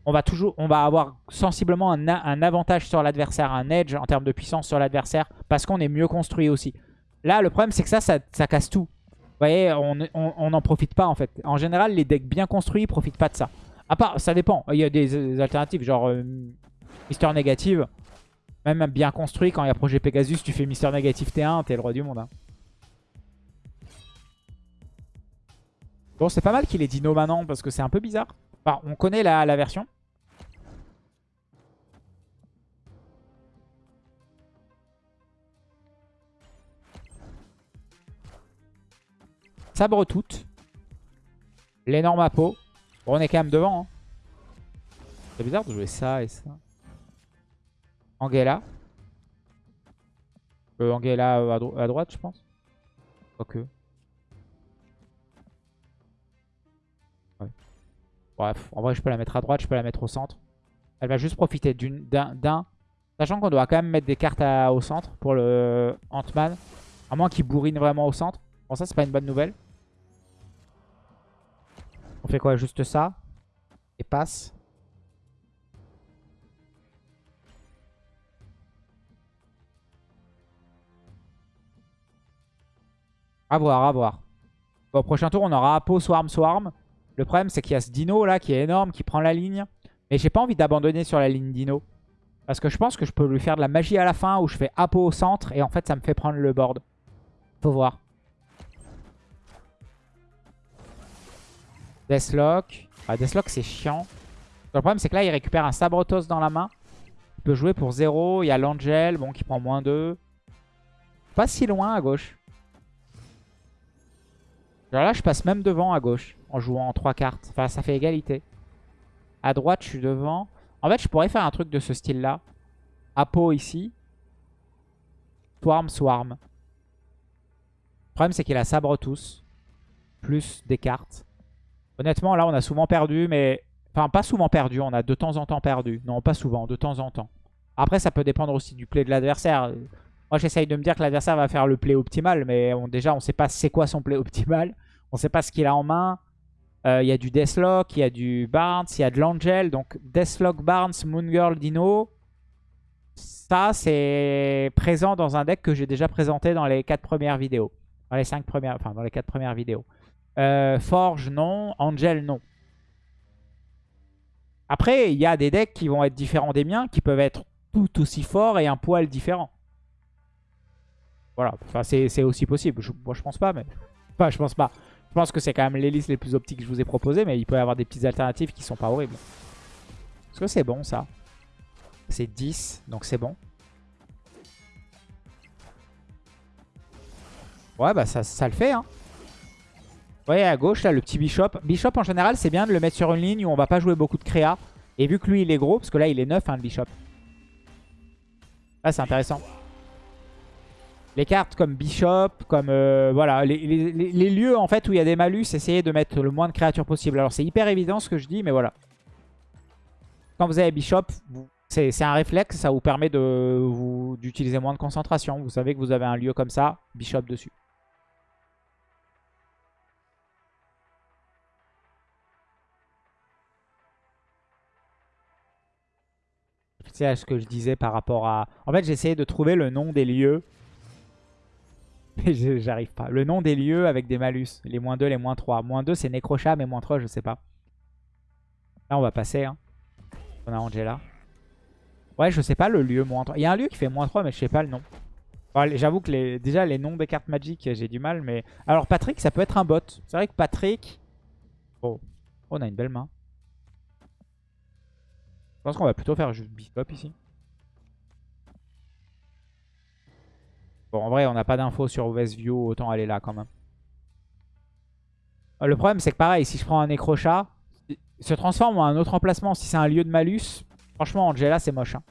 on va, toujours, on va avoir sensiblement un, avantage sur l'adversaire, un edge en termes de puissance sur l'adversaire, parce qu'on est mieux construit aussi. Là, le problème, c'est que ça, ça, casse tout. Vous voyez, on n'en profite pas en fait. En général, les decks bien construits ne profitent pas de ça. À part, ça dépend. Il y a des, alternatives, genre euh, Négative. Même bien construit, quand il y a projet Pegasus, tu fais Mister Négative T1, t'es le roi du monde. Hein. Bon, c'est pas mal qu'il ait Dino maintenant parce que c'est un peu bizarre. Enfin, on connaît la, version. Sabre toute. L'énorme apo. Bon, on est quand même devant. Hein. C'est bizarre de jouer ça et ça. Angela. Euh, Angela à, à droite, je pense. Quoique. Bref, en vrai, je peux la mettre à droite, je peux la mettre au centre. Elle va juste profiter d'un... Sachant qu'on doit quand même mettre des cartes au centre pour le Ant-Man. À moins qu'il bourrine vraiment au centre. Bon, ça, c'est pas une bonne nouvelle. On fait quoi? Juste ça? Et passe. A voir, à voir. Bon, prochain tour, on aura Apo, Swarm, Swarm. Le problème, c'est qu'il y a ce dino là qui est énorme, qui prend la ligne. Mais j'ai pas envie d'abandonner sur la ligne dino. Parce que je pense que je peux lui faire de la magie à la fin où je fais Apo au centre et en fait ça me fait prendre le board. Faut voir. Deathlock. Ah, Deathlock c'est chiant. Le problème c'est que là il récupère un Sabrotos dans la main. Il peut jouer pour 0. Il y a l'Angel bon, qui prend moins 2. Pas si loin à gauche. Alors là je passe même devant à gauche en jouant en 3 cartes. Enfin, ça fait égalité. À droite, je suis devant. En fait, je pourrais faire un truc de ce style-là. Apo ici. Swarm, Swarm. Le problème, c'est qu'il a sabre tous. Plus des cartes. Honnêtement, là, on a souvent perdu, mais... Enfin, pas souvent perdu, on a de temps en temps perdu. Non, pas souvent, de temps en temps. Après, ça peut dépendre aussi du play de l'adversaire. Moi, j'essaye de me dire que l'adversaire va faire le play optimal, mais déjà, on ne sait pas c'est quoi son play optimal. On ne sait pas ce qu'il a en main. Euh, il y a du Deathlock, il y a du Barnes, il y a de l'Angel. Donc Deathlock, Barnes, Moongirl, Dino. Ça, c'est présent dans un deck que j'ai déjà présenté dans les 4 premières vidéos. Dans les 5 premières, enfin dans les 4 premières vidéos. Euh, Forge, non. Angel, non. Après, il y a des decks qui vont être différents des miens, qui peuvent être tout aussi forts et un poil différent. Voilà, enfin, c'est aussi possible. moi, je pense pas, mais... Enfin, je pense pas. Je pense que c'est quand même les listes les plus optiques que je vous ai proposées, mais il peut y avoir des petites alternatives qui sont pas horribles. Est-ce que c'est bon ça? C'est 10, donc c'est bon. Ouais, bah ça, ça le fait. Hein. voyez à gauche, là, le petit Bishop. Bishop, en général, c'est bien de le mettre sur une ligne où on va pas jouer beaucoup de créa. Et vu que lui, il est gros, parce que là, il est neuf, hein, le Bishop. Là, c'est intéressant. Les cartes comme Bishop, comme... euh, voilà, les, les- les- lieux, en fait, où il y a des malus, essayez de mettre le moins de créatures possible. Alors, c'est hyper évident ce que je dis, mais voilà. Quand vous avez Bishop, c'est un réflexe, ça vous permet d'utiliser moins de concentration. Vous savez que vous avez un lieu comme ça, Bishop dessus. C'est ce que je disais par rapport à... En fait, j'essayais de trouver le nom des lieux. *laughs* J'arrive pas. Le nom des lieux avec des malus. Les moins 2, les moins 3. Moins 2, c'est Necrocha, mais moins 3, je sais pas. Là, on va passer. Hein. On a Angela. Ouais, je sais pas le lieu moins 3. Il y a un lieu qui fait moins 3, mais je sais pas le nom. J'avoue que déjà, les noms des cartes Magic, j'ai du mal. mais Alors, Patrick, ça peut être un bot. C'est vrai que Patrick... Oh. on a une belle main. Je pense qu'on va plutôt faire juste Bishop ici. Bon, en vrai, on n'a pas d'infos sur Westview, autant aller là quand même. Euh, Le problème, c'est que pareil, si je prends un Necrochat, il se transforme en un autre emplacement. Si c'est un lieu de malus, franchement, Angela, c'est moche. hein.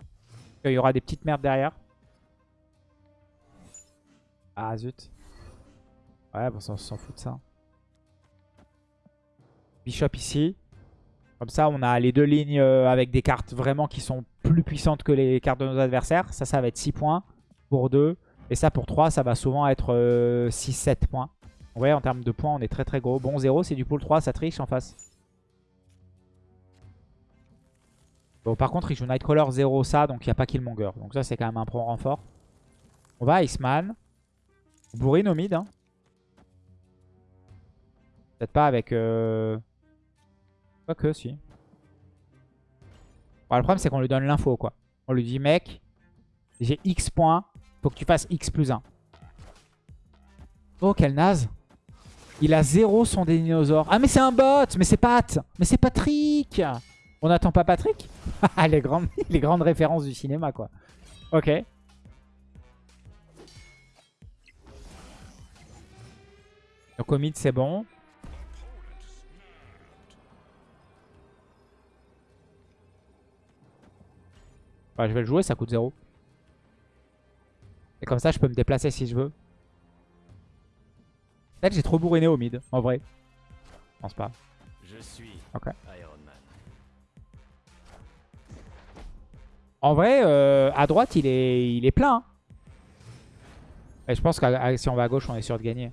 Il y aura des petites merdes derrière. Ah, zut. Ouais, bon, ça, on s'en fout de ça. Bishop ici. Comme ça, on a les deux lignes euh, avec des cartes vraiment qui sont plus puissantes que les cartes de nos adversaires. Ça, ça va être 6 points pour 2. Et ça, pour 3, ça va souvent être 6-7 points. Ouais, en termes de points, on est très très gros. Bon, 0, c'est du pool 3, ça triche en face. Bon, par contre, il joue Nightcrawler 0, ça, donc il n'y a pas Killmonger. Donc ça, c'est quand même un pro renfort. On va Iceman. Bourrine au mid. Hein. Peut-être pas avec... Euh... Quoique, si. Bon, le problème, c'est qu'on lui donne l'info, quoi. On lui dit, mec, j'ai X points. Faut que tu fasses X plus 1. Oh, quel naze. Il a 0 son dinosaure. Ah, mais c'est un bot Mais c'est Pat Mais c'est Patrick On n'attend pas Patrick? *laughs* Ah, les grandes, *laughs* les grandes références du cinéma, quoi. Ok. Donc au mid, c'est bon. Je vais le jouer, ça coûte 0. Et comme ça, je peux me déplacer si je veux. Peut-être j'ai trop bourriné au mid, en vrai. Je pense pas. Je suis Ok. Iron Man. En vrai, euh, à droite, il est, il est plein. hein. Et je pense que si on va à gauche, on est sûr de gagner.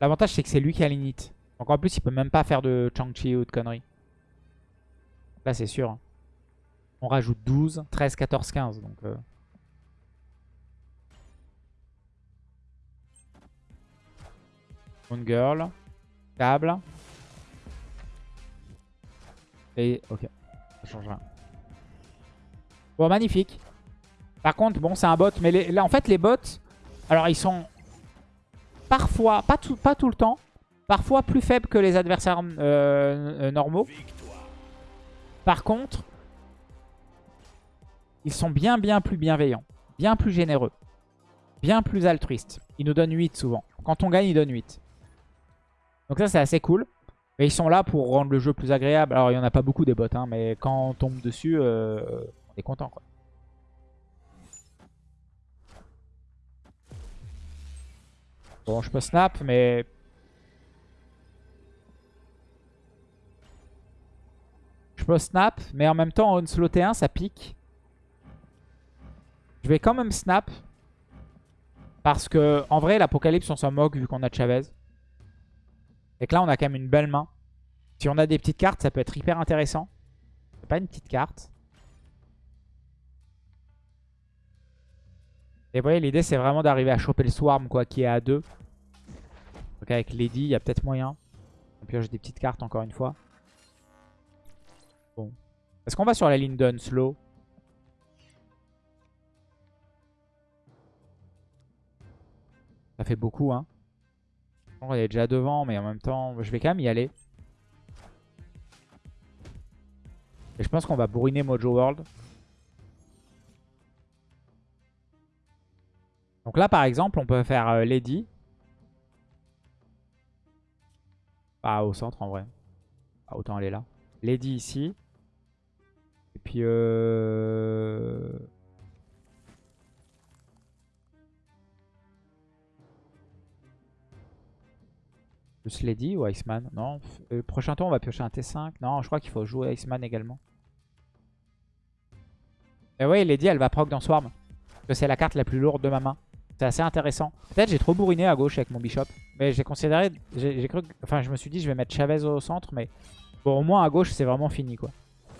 L'avantage, c'est que c'est lui qui a l'init. Donc en plus, il peut même pas faire de Chang-Chi ou de conneries. Là, c'est sûr. On rajoute 12, 13, 14, 15. Donc, euh. Moon Girl. Câble. Et ok. Ça change rien. Bon, magnifique. Par contre, bon, c'est un bot. Mais les- là, en fait, les bots, alors ils sont parfois, pas tout, pas tout le temps, parfois plus faibles que les adversaires euh, euh, normaux. Par contre, ils sont bien, bien plus bienveillants. Bien plus généreux. Bien plus altruistes. Ils nous donnent 8 souvent. Quand on gagne, ils donnent 8. Donc ça, c'est assez cool. Mais ils sont là pour rendre le jeu plus agréable. Alors, il n'y en a pas beaucoup des bots, hein, mais quand on tombe dessus, euh, on est content. Quoi. Bon, je peux snap, mais... Je peux snap, mais en même temps, on slow T1, ça pique. Je vais quand même snap. Parce que, en vrai, l'Apocalypse, on s'en moque vu qu'on a Chavez. Et que là, on a quand même une belle main. Si on a des petites cartes, ça peut être hyper intéressant. C'est pas une petite carte. Et vous voyez, l'idée, c'est vraiment d'arriver à choper le Swarm, quoi, qui est à 2. Donc avec Lady, il y a peut-être moyen. On pioche des petites cartes, encore une fois. Bon. Est-ce qu'on va sur la ligne d'un slow? Ça fait beaucoup, hein. On est déjà devant, mais en même temps, je vais quand même y aller. Et je pense qu'on va bourriner Mojo World. Donc là, par exemple, on peut faire euh, Lady. Ah, au centre en vrai. Ah, autant aller là. Lady ici. Et puis... Euh... Plus Lady ou Iceman? Non. Le euh, prochain tour, on va piocher un T5. Non, je crois qu'il faut jouer Iceman également. Et ouais, Lady, elle va proc dans Swarm. Parce que c'est la carte la plus lourde de ma main. C'est assez intéressant. Peut-être j'ai trop bourriné à gauche avec mon Bishop. Mais j'ai considéré... J'ai cru... Enfin, je me suis dit, je vais mettre Chavez au centre. Mais bon, au moins à gauche, c'est vraiment fini, quoi.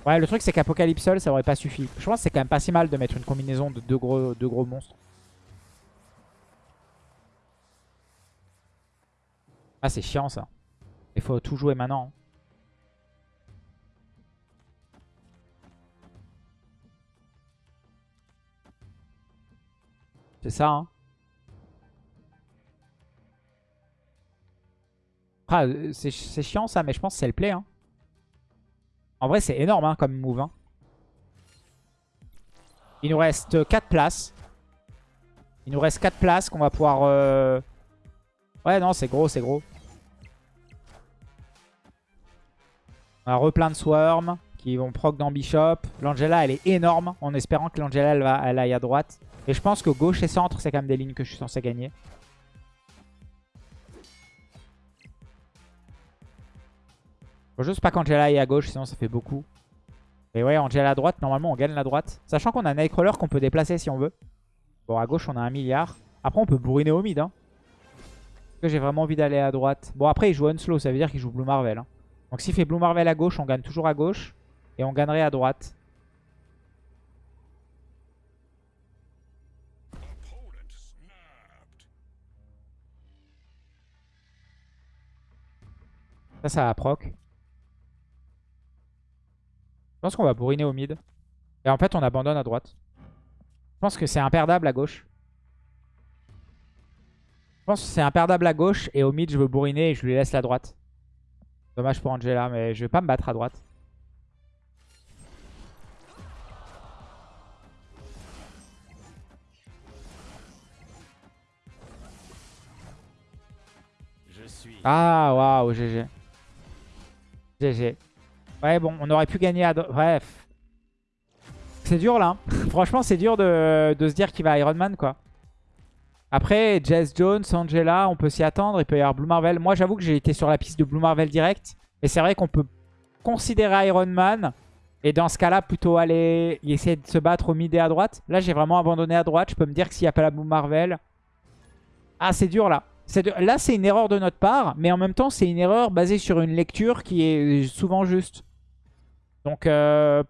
Ouais, le truc, c'est qu'Apocalypse seul, ça aurait pas suffi. Je pense que c'est quand même pas si mal de mettre une combinaison de deux gros, deux gros monstres. Ah, c'est chiant ça. Il faut tout jouer maintenant. C'est ça, hein. Ah, euh, c'est chiant ça, mais je pense que c'est le play. Hein. En vrai, c'est énorme hein, comme move. Hein. Il nous reste 4 places. Il nous reste 4 places qu'on va pouvoir... Euh, ouais, non, c'est gros, c'est gros. On a replein de Swarm qui vont proc dans Bishop. L'Angela, elle est énorme en espérant que l'Angela, elle, va, elle aille à droite. Et je pense que gauche et centre, c'est quand même des lignes que je suis censé gagner. Faut juste pas qu'Angela aille à gauche, sinon ça fait beaucoup. Et ouais, Angela à droite, normalement on gagne la droite. Sachant qu'on a Nightcrawler qu'on peut déplacer si on veut. Bon, à gauche on a un milliard. Après on peut bourriner au mid. Hein. Que j'ai vraiment envie d'aller à droite Bon après il joue Unslow, ça veut dire qu'il joue Blue Marvel. Hein. Donc s'il fait Blue Marvel à gauche, on gagne toujours à gauche. Et on gagnerait à droite. Ça, ça va proc. Je pense qu'on va bourriner au mid. Et en fait, on abandonne à droite. Je pense que c'est imperdable à gauche. Je pense que c'est imperdable à gauche. Et au mid, je veux bourriner et je lui laisse la droite. Dommage pour Angela, mais je vais pas me battre à droite. Ah, waouh, GG. GG. Ouais, bon, on aurait pu gagner à... Bref. C'est dur, là. Hein. *laughs* Franchement, c'est dur de, se dire qu'il va Iron Man, quoi. Après, Jess Jones, Angela, on peut s'y attendre. Il peut y avoir Blue Marvel. Moi, j'avoue que j'ai été sur la piste de Blue Marvel direct. Mais c'est vrai qu'on peut considérer Iron Man. Et dans ce cas-là, plutôt aller essayer de se battre au mid et à droite. Là, j'ai vraiment abandonné à droite. Je peux me dire que s'il n'y a pas la Blue Marvel... Ah, c'est dur, là. Là, c'est une erreur de notre part, mais en même temps, c'est une erreur basée sur une lecture qui est souvent juste. Donc, euh,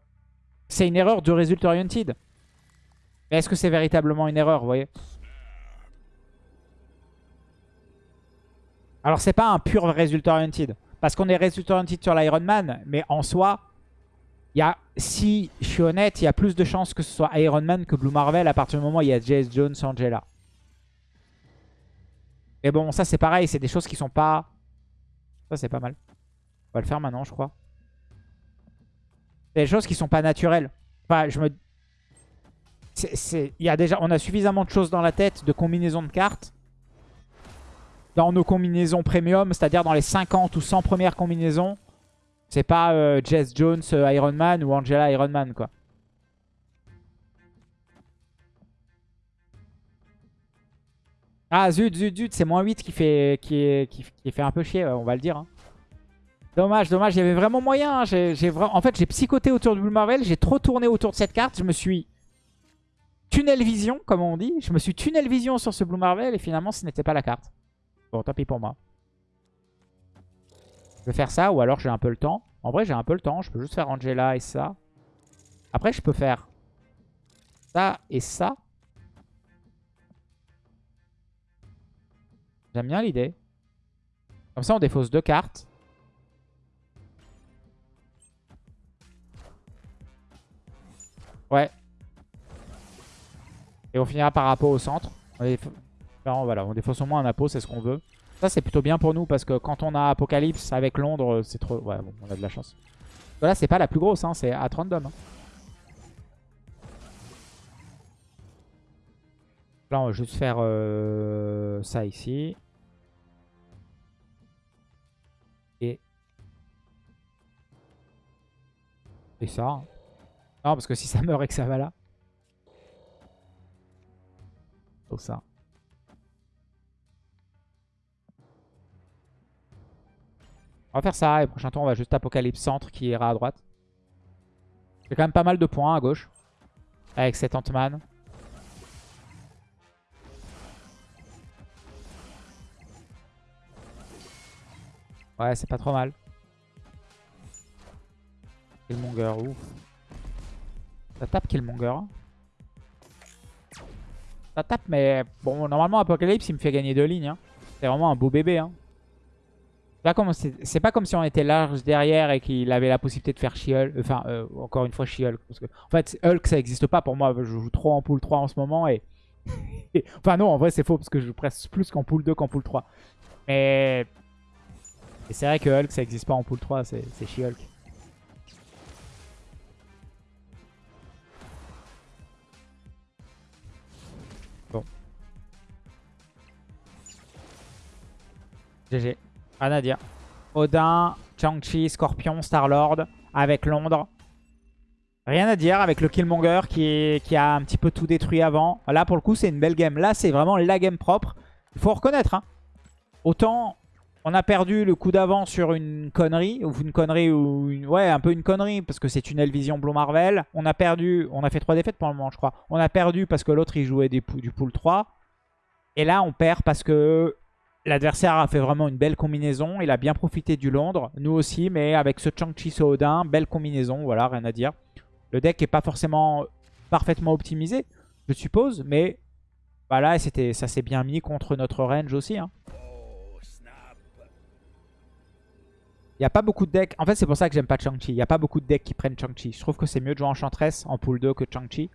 c'est une erreur de résultat oriented. Mais est-ce que c'est véritablement une erreur, vous voyez? Alors, c'est pas un pur résultat oriented. Parce qu'on est résultat oriented sur l'Iron Man, mais en soi, y a, si je suis honnête, il y a plus de chances que ce soit Iron Man que Blue Marvel à partir du moment où il y a Jace Jones, Angela. Mais bon, ça c'est pareil, c'est des choses qui sont pas... Ça c'est pas mal. On va le faire maintenant, je crois. Des choses qui sont pas naturelles. Enfin, je me... Il y a déjà... On a suffisamment de choses dans la tête, de combinaisons de cartes. Dans nos combinaisons premium, c'est-à-dire dans les 50 ou 100 premières combinaisons. C'est pas euh, Jess Jones euh, Iron Man ou Angela Iron Man, quoi. Ah zut, zut, zut, c'est moins 8 qui fait, qui, qui, fait un peu chier, on va le dire. Hein. Dommage, dommage, il y avait vraiment moyen. Hein. En fait, j'ai psychoté autour du Blue Marvel, j'ai trop tourné autour de cette carte. Je me suis tunnel vision, comme on dit. Je me suis tunnel vision sur ce Blue Marvel et finalement, ce n'était pas la carte. Bon, tant pis pour moi. Je vais faire ça ou alors j'ai un peu le temps. En vrai, j'ai un peu le temps. Je peux juste faire Angela et ça. Après, je peux faire ça et ça. J'aime bien l'idée. Comme ça, on défausse deux cartes. Ouais. Et on finira par Apo au centre. Voilà, on défausse au moins un Apo, c'est ce qu'on veut. Ça, c'est plutôt bien pour nous parce que quand on a Apocalypse avec Londres, c'est trop... Ouais, bon, on a de la chance. Voilà, c'est pas la plus grosse, hein, c'est à 30 Hein. Là, on va juste faire euh, ça ici. Et... Et ça. hein. Non, parce que si ça meurt et que ça va là. Oh ça. On va faire ça et prochain tour on va juste Apocalypse Centre qui ira à droite. J'ai quand même pas mal de points à gauche. Avec cet Ant-Man. Ouais, c'est pas trop mal. Killmonger, ouf. Ça tape Killmonger. Ça tape, mais bon, normalement Apocalypse il me fait gagner deux lignes. hein. C'est vraiment un beau bébé. Hein. C'est pas comme- si on était large derrière et qu'il avait la possibilité de faire She-Hulk. Enfin, euh, encore une fois She-Hulk. En fait, Hulk ça existe pas pour moi. Je joue trop en pool 3 en ce moment. *laughs* et Enfin non, en vrai c'est faux parce que je joue presque plus qu'en pool 2 qu'en pool 3. Mais c'est vrai que Hulk ça existe pas en pool 3, c'est c'est She-Hulk. Bon. GG. Rien à dire. Odin, Chang-Chi, Scorpion, Star-Lord avec Londres. Rien à dire avec le Killmonger qui, a un petit peu tout détruit avant. Là pour le coup c'est une belle game. Là c'est vraiment la game propre. Il faut reconnaître. hein. Autant on a perdu le coup d'avant sur une connerie, ou une connerie, ou une... ouais, un peu une connerie, parce que c'est Tunnel Vision Blue Marvel. On a perdu, on a fait trois défaites pour le moment, je crois. On a perdu parce que l'autre, il jouait du pool 3. Et là, on perd parce que l'adversaire a fait vraiment une belle combinaison. Il a bien profité du Londres, nous aussi, mais avec ce Chang-Chi ce Odin, belle combinaison, voilà, rien à dire. Le deck est pas forcément parfaitement optimisé, je suppose, mais bah là, ça s'est bien mis contre notre range aussi, hein. Il n'y a pas beaucoup de decks. En fait, c'est pour ça que j'aime pas Chang-Chi. Il n'y a pas beaucoup de decks qui prennent Chang-Chi. Je trouve que c'est mieux de jouer Enchantress en pool 2 que Chang-Chi.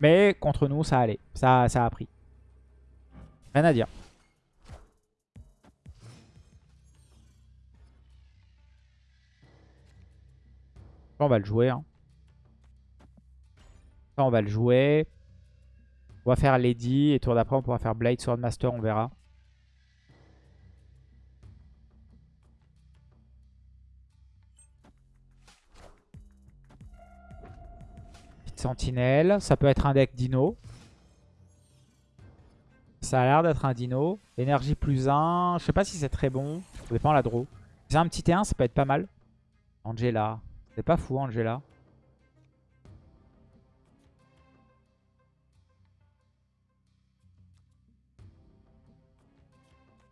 Mais contre nous, ça allait. Ça, ça a pris. Rien à dire. Ça, on va le jouer. hein. On va le jouer. On va faire Lady. Et tour d'après, on pourra faire Blade Swordmaster. On verra. Petite sentinelle. Ça peut être un deck dino. Ça a l'air d'être un dino. Énergie plus 1. Je sais pas si c'est très bon. Ça dépend la draw. C'est un petit T1, ça peut être pas mal. Angela. C'est pas fou, Angela.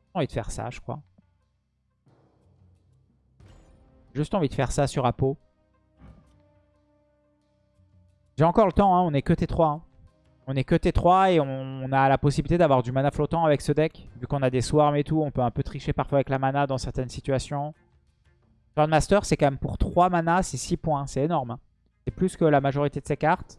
J'ai envie de faire ça, je crois. Juste envie de faire ça sur Apo. J'ai encore le temps, hein, on est que T3. hein. On est que T3 et on, on a la possibilité d'avoir du mana flottant avec ce deck. Vu qu'on a des swarms et tout, on peut un peu tricher parfois avec la mana dans certaines situations. Master, c'est quand même pour 3 mana, c'est 6 points. C'est énorme. hein. C'est plus que la majorité de ses cartes.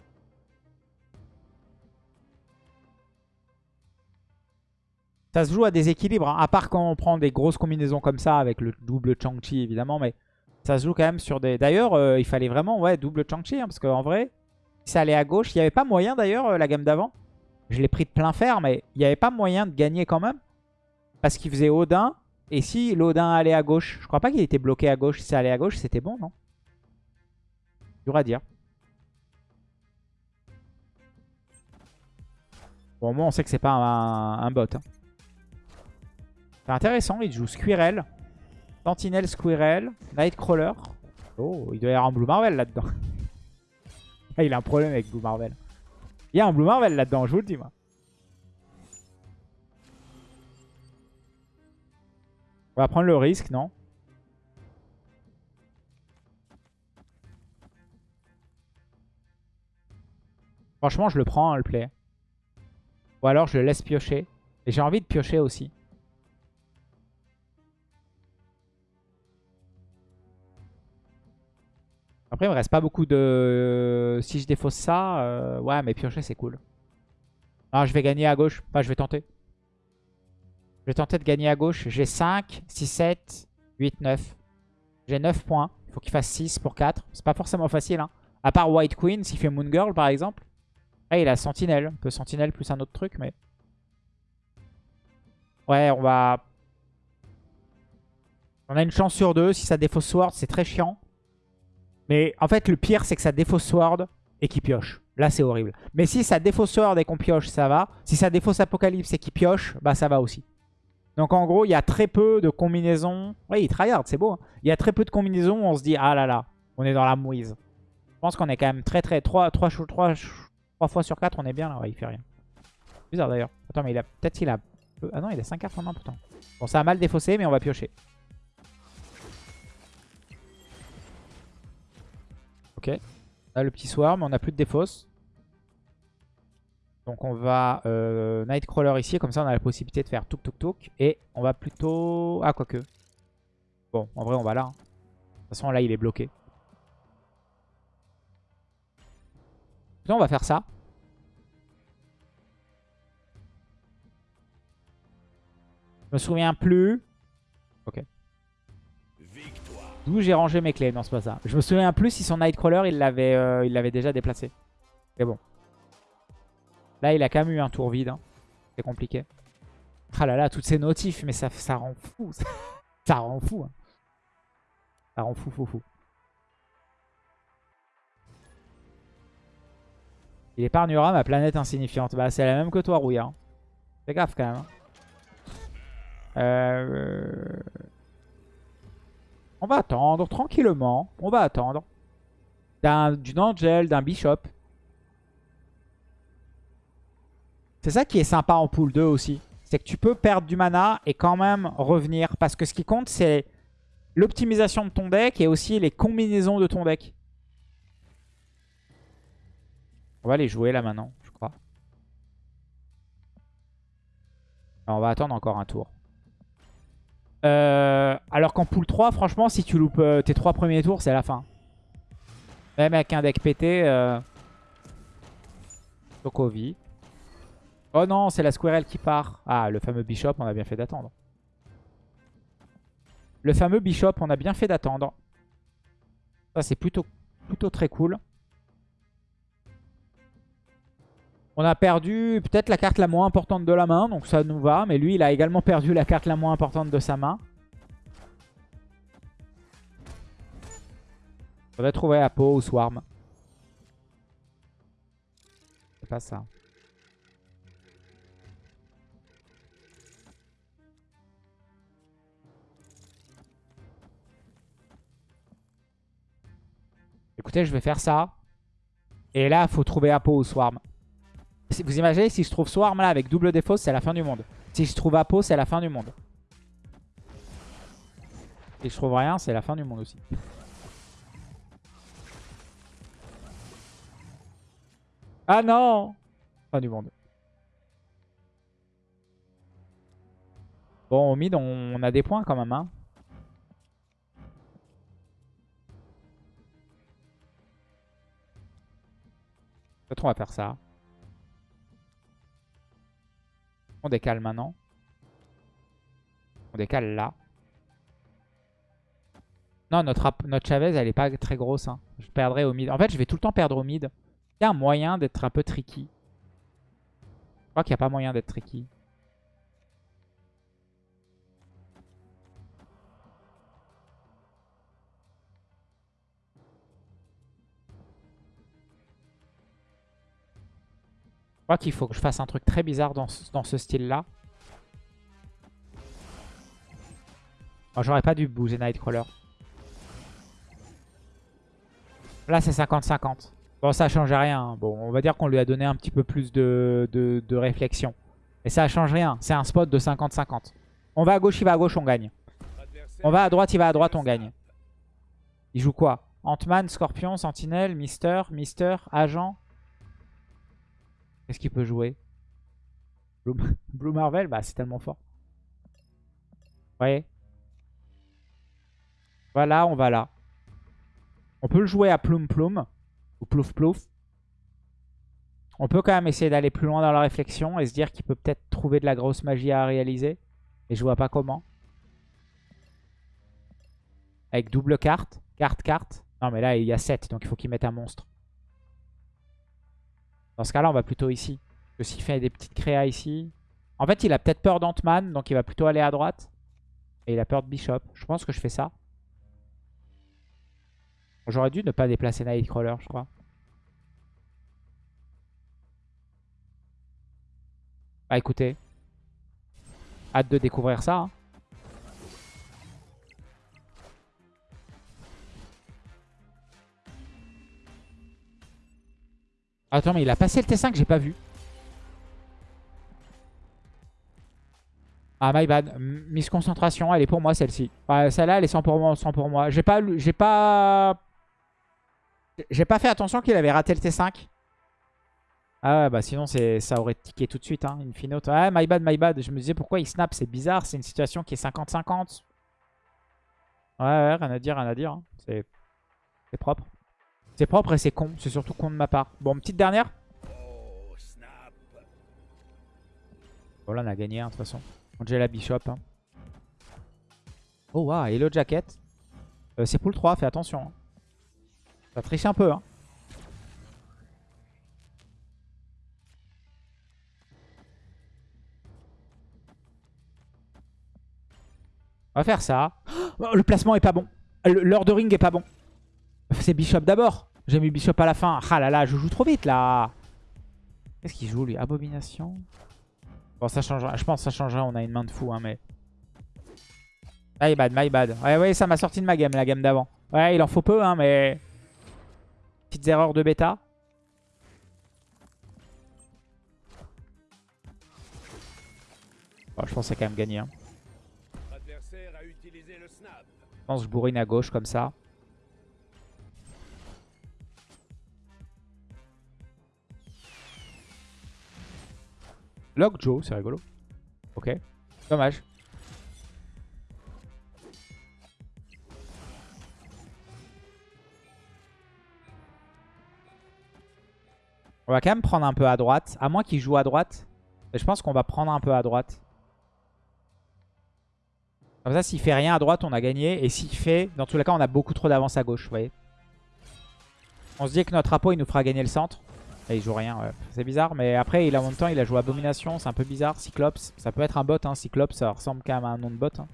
Ça se joue à des équilibres, hein, à part quand on prend des grosses combinaisons comme ça, avec le double Chang-Chi évidemment, mais ça se joue quand même sur des... D'ailleurs, euh, il fallait vraiment, ouais, double Chang-Chi, hein, parce qu'en vrai, ça allait à gauche, il n'y avait pas moyen d'ailleurs, euh, la gamme d'avant. Je l'ai pris de plein fer, mais il n'y avait pas moyen de gagner quand même. Parce qu'il faisait Odin, et si l'Odin allait à gauche, je crois pas qu'il était bloqué à gauche, si ça allait à gauche, c'était bon, non? Dur à dire. Bon, moins on sait que c'est pas un, un bot. hein. C'est intéressant, il joue Squirrel, Sentinel Squirrel, Nightcrawler. Oh, il doit y avoir un Blue Marvel là-dedans. *laughs* Ah, il a un problème avec Blue Marvel. Il y a un Blue Marvel là-dedans, je vous le dis, moi. On va prendre le risque, non Franchement, je le prends, hein, le play. Ou alors, je le laisse piocher. Et j'ai envie de piocher aussi. Après, il me reste pas beaucoup de... Si je défausse ça, euh, ouais, mais piocher, c'est cool. Ah, je vais gagner à gauche. Enfin, je vais tenter. Je vais tenter de gagner à gauche. J'ai 5, 6, 7, 8, 9. J'ai 9 points. Il faut qu'il fasse 6 pour 4. C'est pas forcément facile. Hein. À part White Queen, s'il fait Moon Girl, par exemple. Ah, il a Sentinelle. Un peu Sentinelle plus un autre truc, mais... Ouais, on va... On a une chance sur deux. Si ça défausse Sword, c'est très chiant. Mais en fait, le pire, c'est que ça défausse Sword et qu'il pioche. Là, c'est horrible. Mais si ça défausse Sword et qu'on pioche, ça va. Si ça défausse Apocalypse et qu'il pioche, bah ça va aussi. Donc en gros, il y a très peu de combinaisons. Oui, il tryhard, c'est beau. hein. Il y a très peu de combinaisons où on se dit, ah là là, on est dans la mouise. Je pense qu'on est quand même très très... 3, 3, 3, fois sur 4, on est bien là. Ouais, il fait rien. Bizarre d'ailleurs. Attends, mais il a peut-être qu'il a... Ah non, il a 5 cartes en main pourtant. Bon, ça a mal défaussé, mais on va piocher. Ok. Là, le petit swarm, on n'a plus de défausse. Donc on va euh, Nightcrawler ici, comme ça on a la possibilité de faire touk touk touk. Et on va plutôt... Ah, quoique. Bon, en vrai on va là. hein. De toute façon là il est bloqué. On va faire ça. Je me souviens plus. Ok. D'où j'ai rangé mes clés? Non, c'est pas ça. Je me souviens plus si son Nightcrawler, il l'avait euh, déjà déplacé. Mais bon. Là, il a quand même eu un tour vide. hein. C'est compliqué. Ah là là, toutes ces notifs, mais ça, ça rend fou. *laughs* ça rend fou. hein. Ça rend fou, fou, fou. Il épargnera ma planète insignifiante. Bah, c'est la même que toi, Rouillard. Fais gaffe quand même. hein. Euh... On va attendre tranquillement. On va attendre. D'un- Angel, d'un Bishop. C'est ça qui est sympa en pool 2 aussi. C'est que tu peux perdre du mana et quand même revenir. Parce que ce qui compte, c'est l'optimisation de ton deck et aussi les combinaisons de ton deck. On va les jouer là maintenant, je crois. On va attendre encore un tour. Euh, alors qu'en pool 3, franchement, si tu loupes euh, tes trois premiers tours, c'est la fin. Même avec un deck pété. Euh... Oh non, c'est la Squirrel qui part. Ah, le fameux Bishop, on a bien fait d'attendre. Le fameux Bishop, on a bien fait d'attendre. Ça, c'est plutôt, plutôt très cool. On a perdu peut-être la carte la moins importante de la main, donc ça nous va. Mais lui, il a également perdu la carte la moins importante de sa main. On va trouver Apo ou Swarm. C'est pas ça. Écoutez, je vais faire ça. Et là, faut trouver Apo ou Swarm. Vous imaginez, si je trouve Swarm là avec double défausse, c'est la fin du monde. Si je trouve Apo, c'est la fin du monde. Si je trouve rien, c'est la fin du monde aussi. Ah non Fin du monde. Bon, au mid, on a des points quand même. Hein. Peut-être on va faire ça. On décale maintenant. On décale là. Non, notre, notre Chavez, elle est pas très grosse. hein. Je perdrai au mid. En fait, je vais tout le temps perdre au mid. Il y a un moyen d'être un peu tricky. Je crois qu'il n'y a pas moyen d'être tricky. Crois qu'il faut que je fasse un truc très bizarre dans ce, dans ce style-là. Oh, J'aurais pas dû bouger Nightcrawler. Là, c'est 50-50. Bon, ça change rien. Bon, on va dire qu'on lui a donné un petit peu plus de, de, de réflexion. Et ça change rien. C'est un spot de 50-50. On va à gauche, il va à gauche, on gagne. On va à droite, il va à droite, on gagne. Il joue quoi? Ant-Man, Scorpion, Sentinelle, Mister, Mister, Agent? Qu'est-ce qu'il peut jouer? Blue, *laughs* Blue Marvel, bah c'est tellement fort. Vous voyez Voilà, on va là. On peut le jouer à Ploum Ploum. Ou Plouf Plouf. On peut quand même essayer d'aller plus loin dans la réflexion et se dire qu'il peut peut-être trouver de la grosse magie à réaliser. Et je vois pas comment. Avec double carte. Carte, carte. Non mais là il y a 7 donc il faut qu'il mette un monstre. Dans ce cas-là on va plutôt ici. Parce que s'il fait des petites créas ici... En fait il a peut-être peur d'Ant-Man donc il va plutôt aller à droite. Et il a peur de Bishop. Je pense que je fais ça. J'aurais dû ne pas déplacer Nightcrawler, je crois. Bah écoutez. Hâte de découvrir ça. Hein. Attends, mais il a passé le T5, j'ai pas vu. Ah, my bad. Mise concentration, elle est pour moi celle-ci. Celle-là, elle est 100 pour moi. 100 pour moi. J'ai pas... J'ai pas... J'ai pas fait attention qu'il avait raté le T5. Ah ouais, bah sinon ça aurait tiqué tout de suite. Hein, une finote. Ah, my bad, my bad. Je me disais pourquoi il snap? C'est bizarre. C'est une situation qui est 50-50. Ouais, ouais, rien à dire, rien à dire. Hein. C'est propre. C'est propre et c'est con. C'est surtout con de ma part. Bon, petite dernière. Bon, là, on a gagné, hein, de toute façon. la Bishop. Hein. Oh, waouh, Hello Jacket. Euh, c'est pool 3, fais attention. Hein. Ça triche un peu. Hein. On va faire ça. Oh, le placement est pas bon. L'ordering est pas bon. C'est Bishop d'abord. J'ai mis Bishop à la fin. Ah là là, je joue trop vite là. Qu'est-ce qu'il joue lui? Abomination Bon, ça changera. Je pense que ça changera. On a une main de fou, hein, mais. My bad, my bad. Ouais, ouais, ça m'a sorti de ma game, la game d'avant. Ouais, il en faut peu, hein, mais. Petites erreurs de bêta. je pense que c'est quand même gagné. Hein. Je pense que je bourrine à gauche comme ça. Lock Joe, c'est rigolo. Ok. Dommage. On va quand même prendre un peu à droite. À moins qu'il joue à droite. je pense qu'on va prendre un peu à droite. Comme ça, s'il fait rien à droite, on a gagné. Et s'il fait... Dans tous les cas, on a beaucoup trop d'avance à gauche, vous voyez. On se dit que notre rapport, il nous fera gagner le centre. Il joue rien, ouais. C'est bizarre, mais après, il a en temps, il a joué Abomination, c'est un peu bizarre. Cyclops, ça peut être un bot, hein. Cyclops, ça ressemble quand même à un nom de bot. Hein.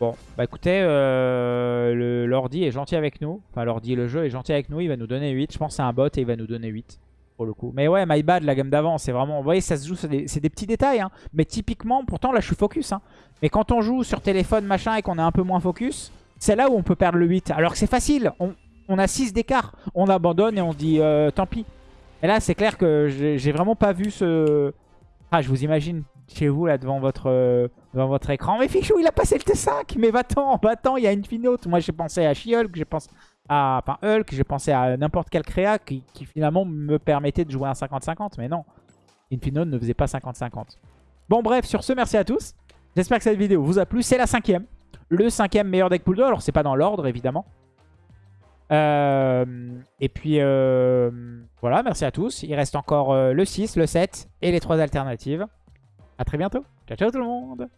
Bon, bah écoutez, euh, l'ordi est gentil avec nous. Enfin, l'ordi, le jeu est gentil avec nous, il va nous donner 8. Je pense c'est un bot et il va nous donner 8, pour le coup. Mais ouais, my bad, la gamme d'avant, c'est vraiment... Vous voyez, ça se joue, c'est des, des, petits détails. Hein. Mais typiquement, pourtant, là, je suis focus. Hein. Mais quand on joue sur téléphone, machin, et qu'on est un peu moins focus... C'est là où on peut perdre le 8. Alors que c'est facile. On, on a 6 d'écart. On abandonne et on dit euh, tant pis. Et là, c'est clair que j'ai vraiment pas vu ce... Ah, je vous imagine chez vous, là, devant votre, euh, devant votre écran. Mais Fichou, il a passé le T5 Mais va-t'en, va-t'en, il y a une finote. Moi, j'ai pensé à She-Hulk, j'ai pensé à... Enfin, Hulk, j'ai pensé à n'importe quel créa qui, finalement me permettait de jouer un 50-50. Mais non, Infinote ne faisait pas 50-50. Bon, bref, sur ce, merci à tous. J'espère que cette vidéo vous a plu. C'est la cinquième. Le cinquième meilleur deck pool 2. Alors, c'est pas dans l'ordre, évidemment. Euh, et puis euh, voilà, merci à tous. Il reste encore euh, le 6, le 7 et les trois alternatives. A très bientôt. Ciao, ciao tout le monde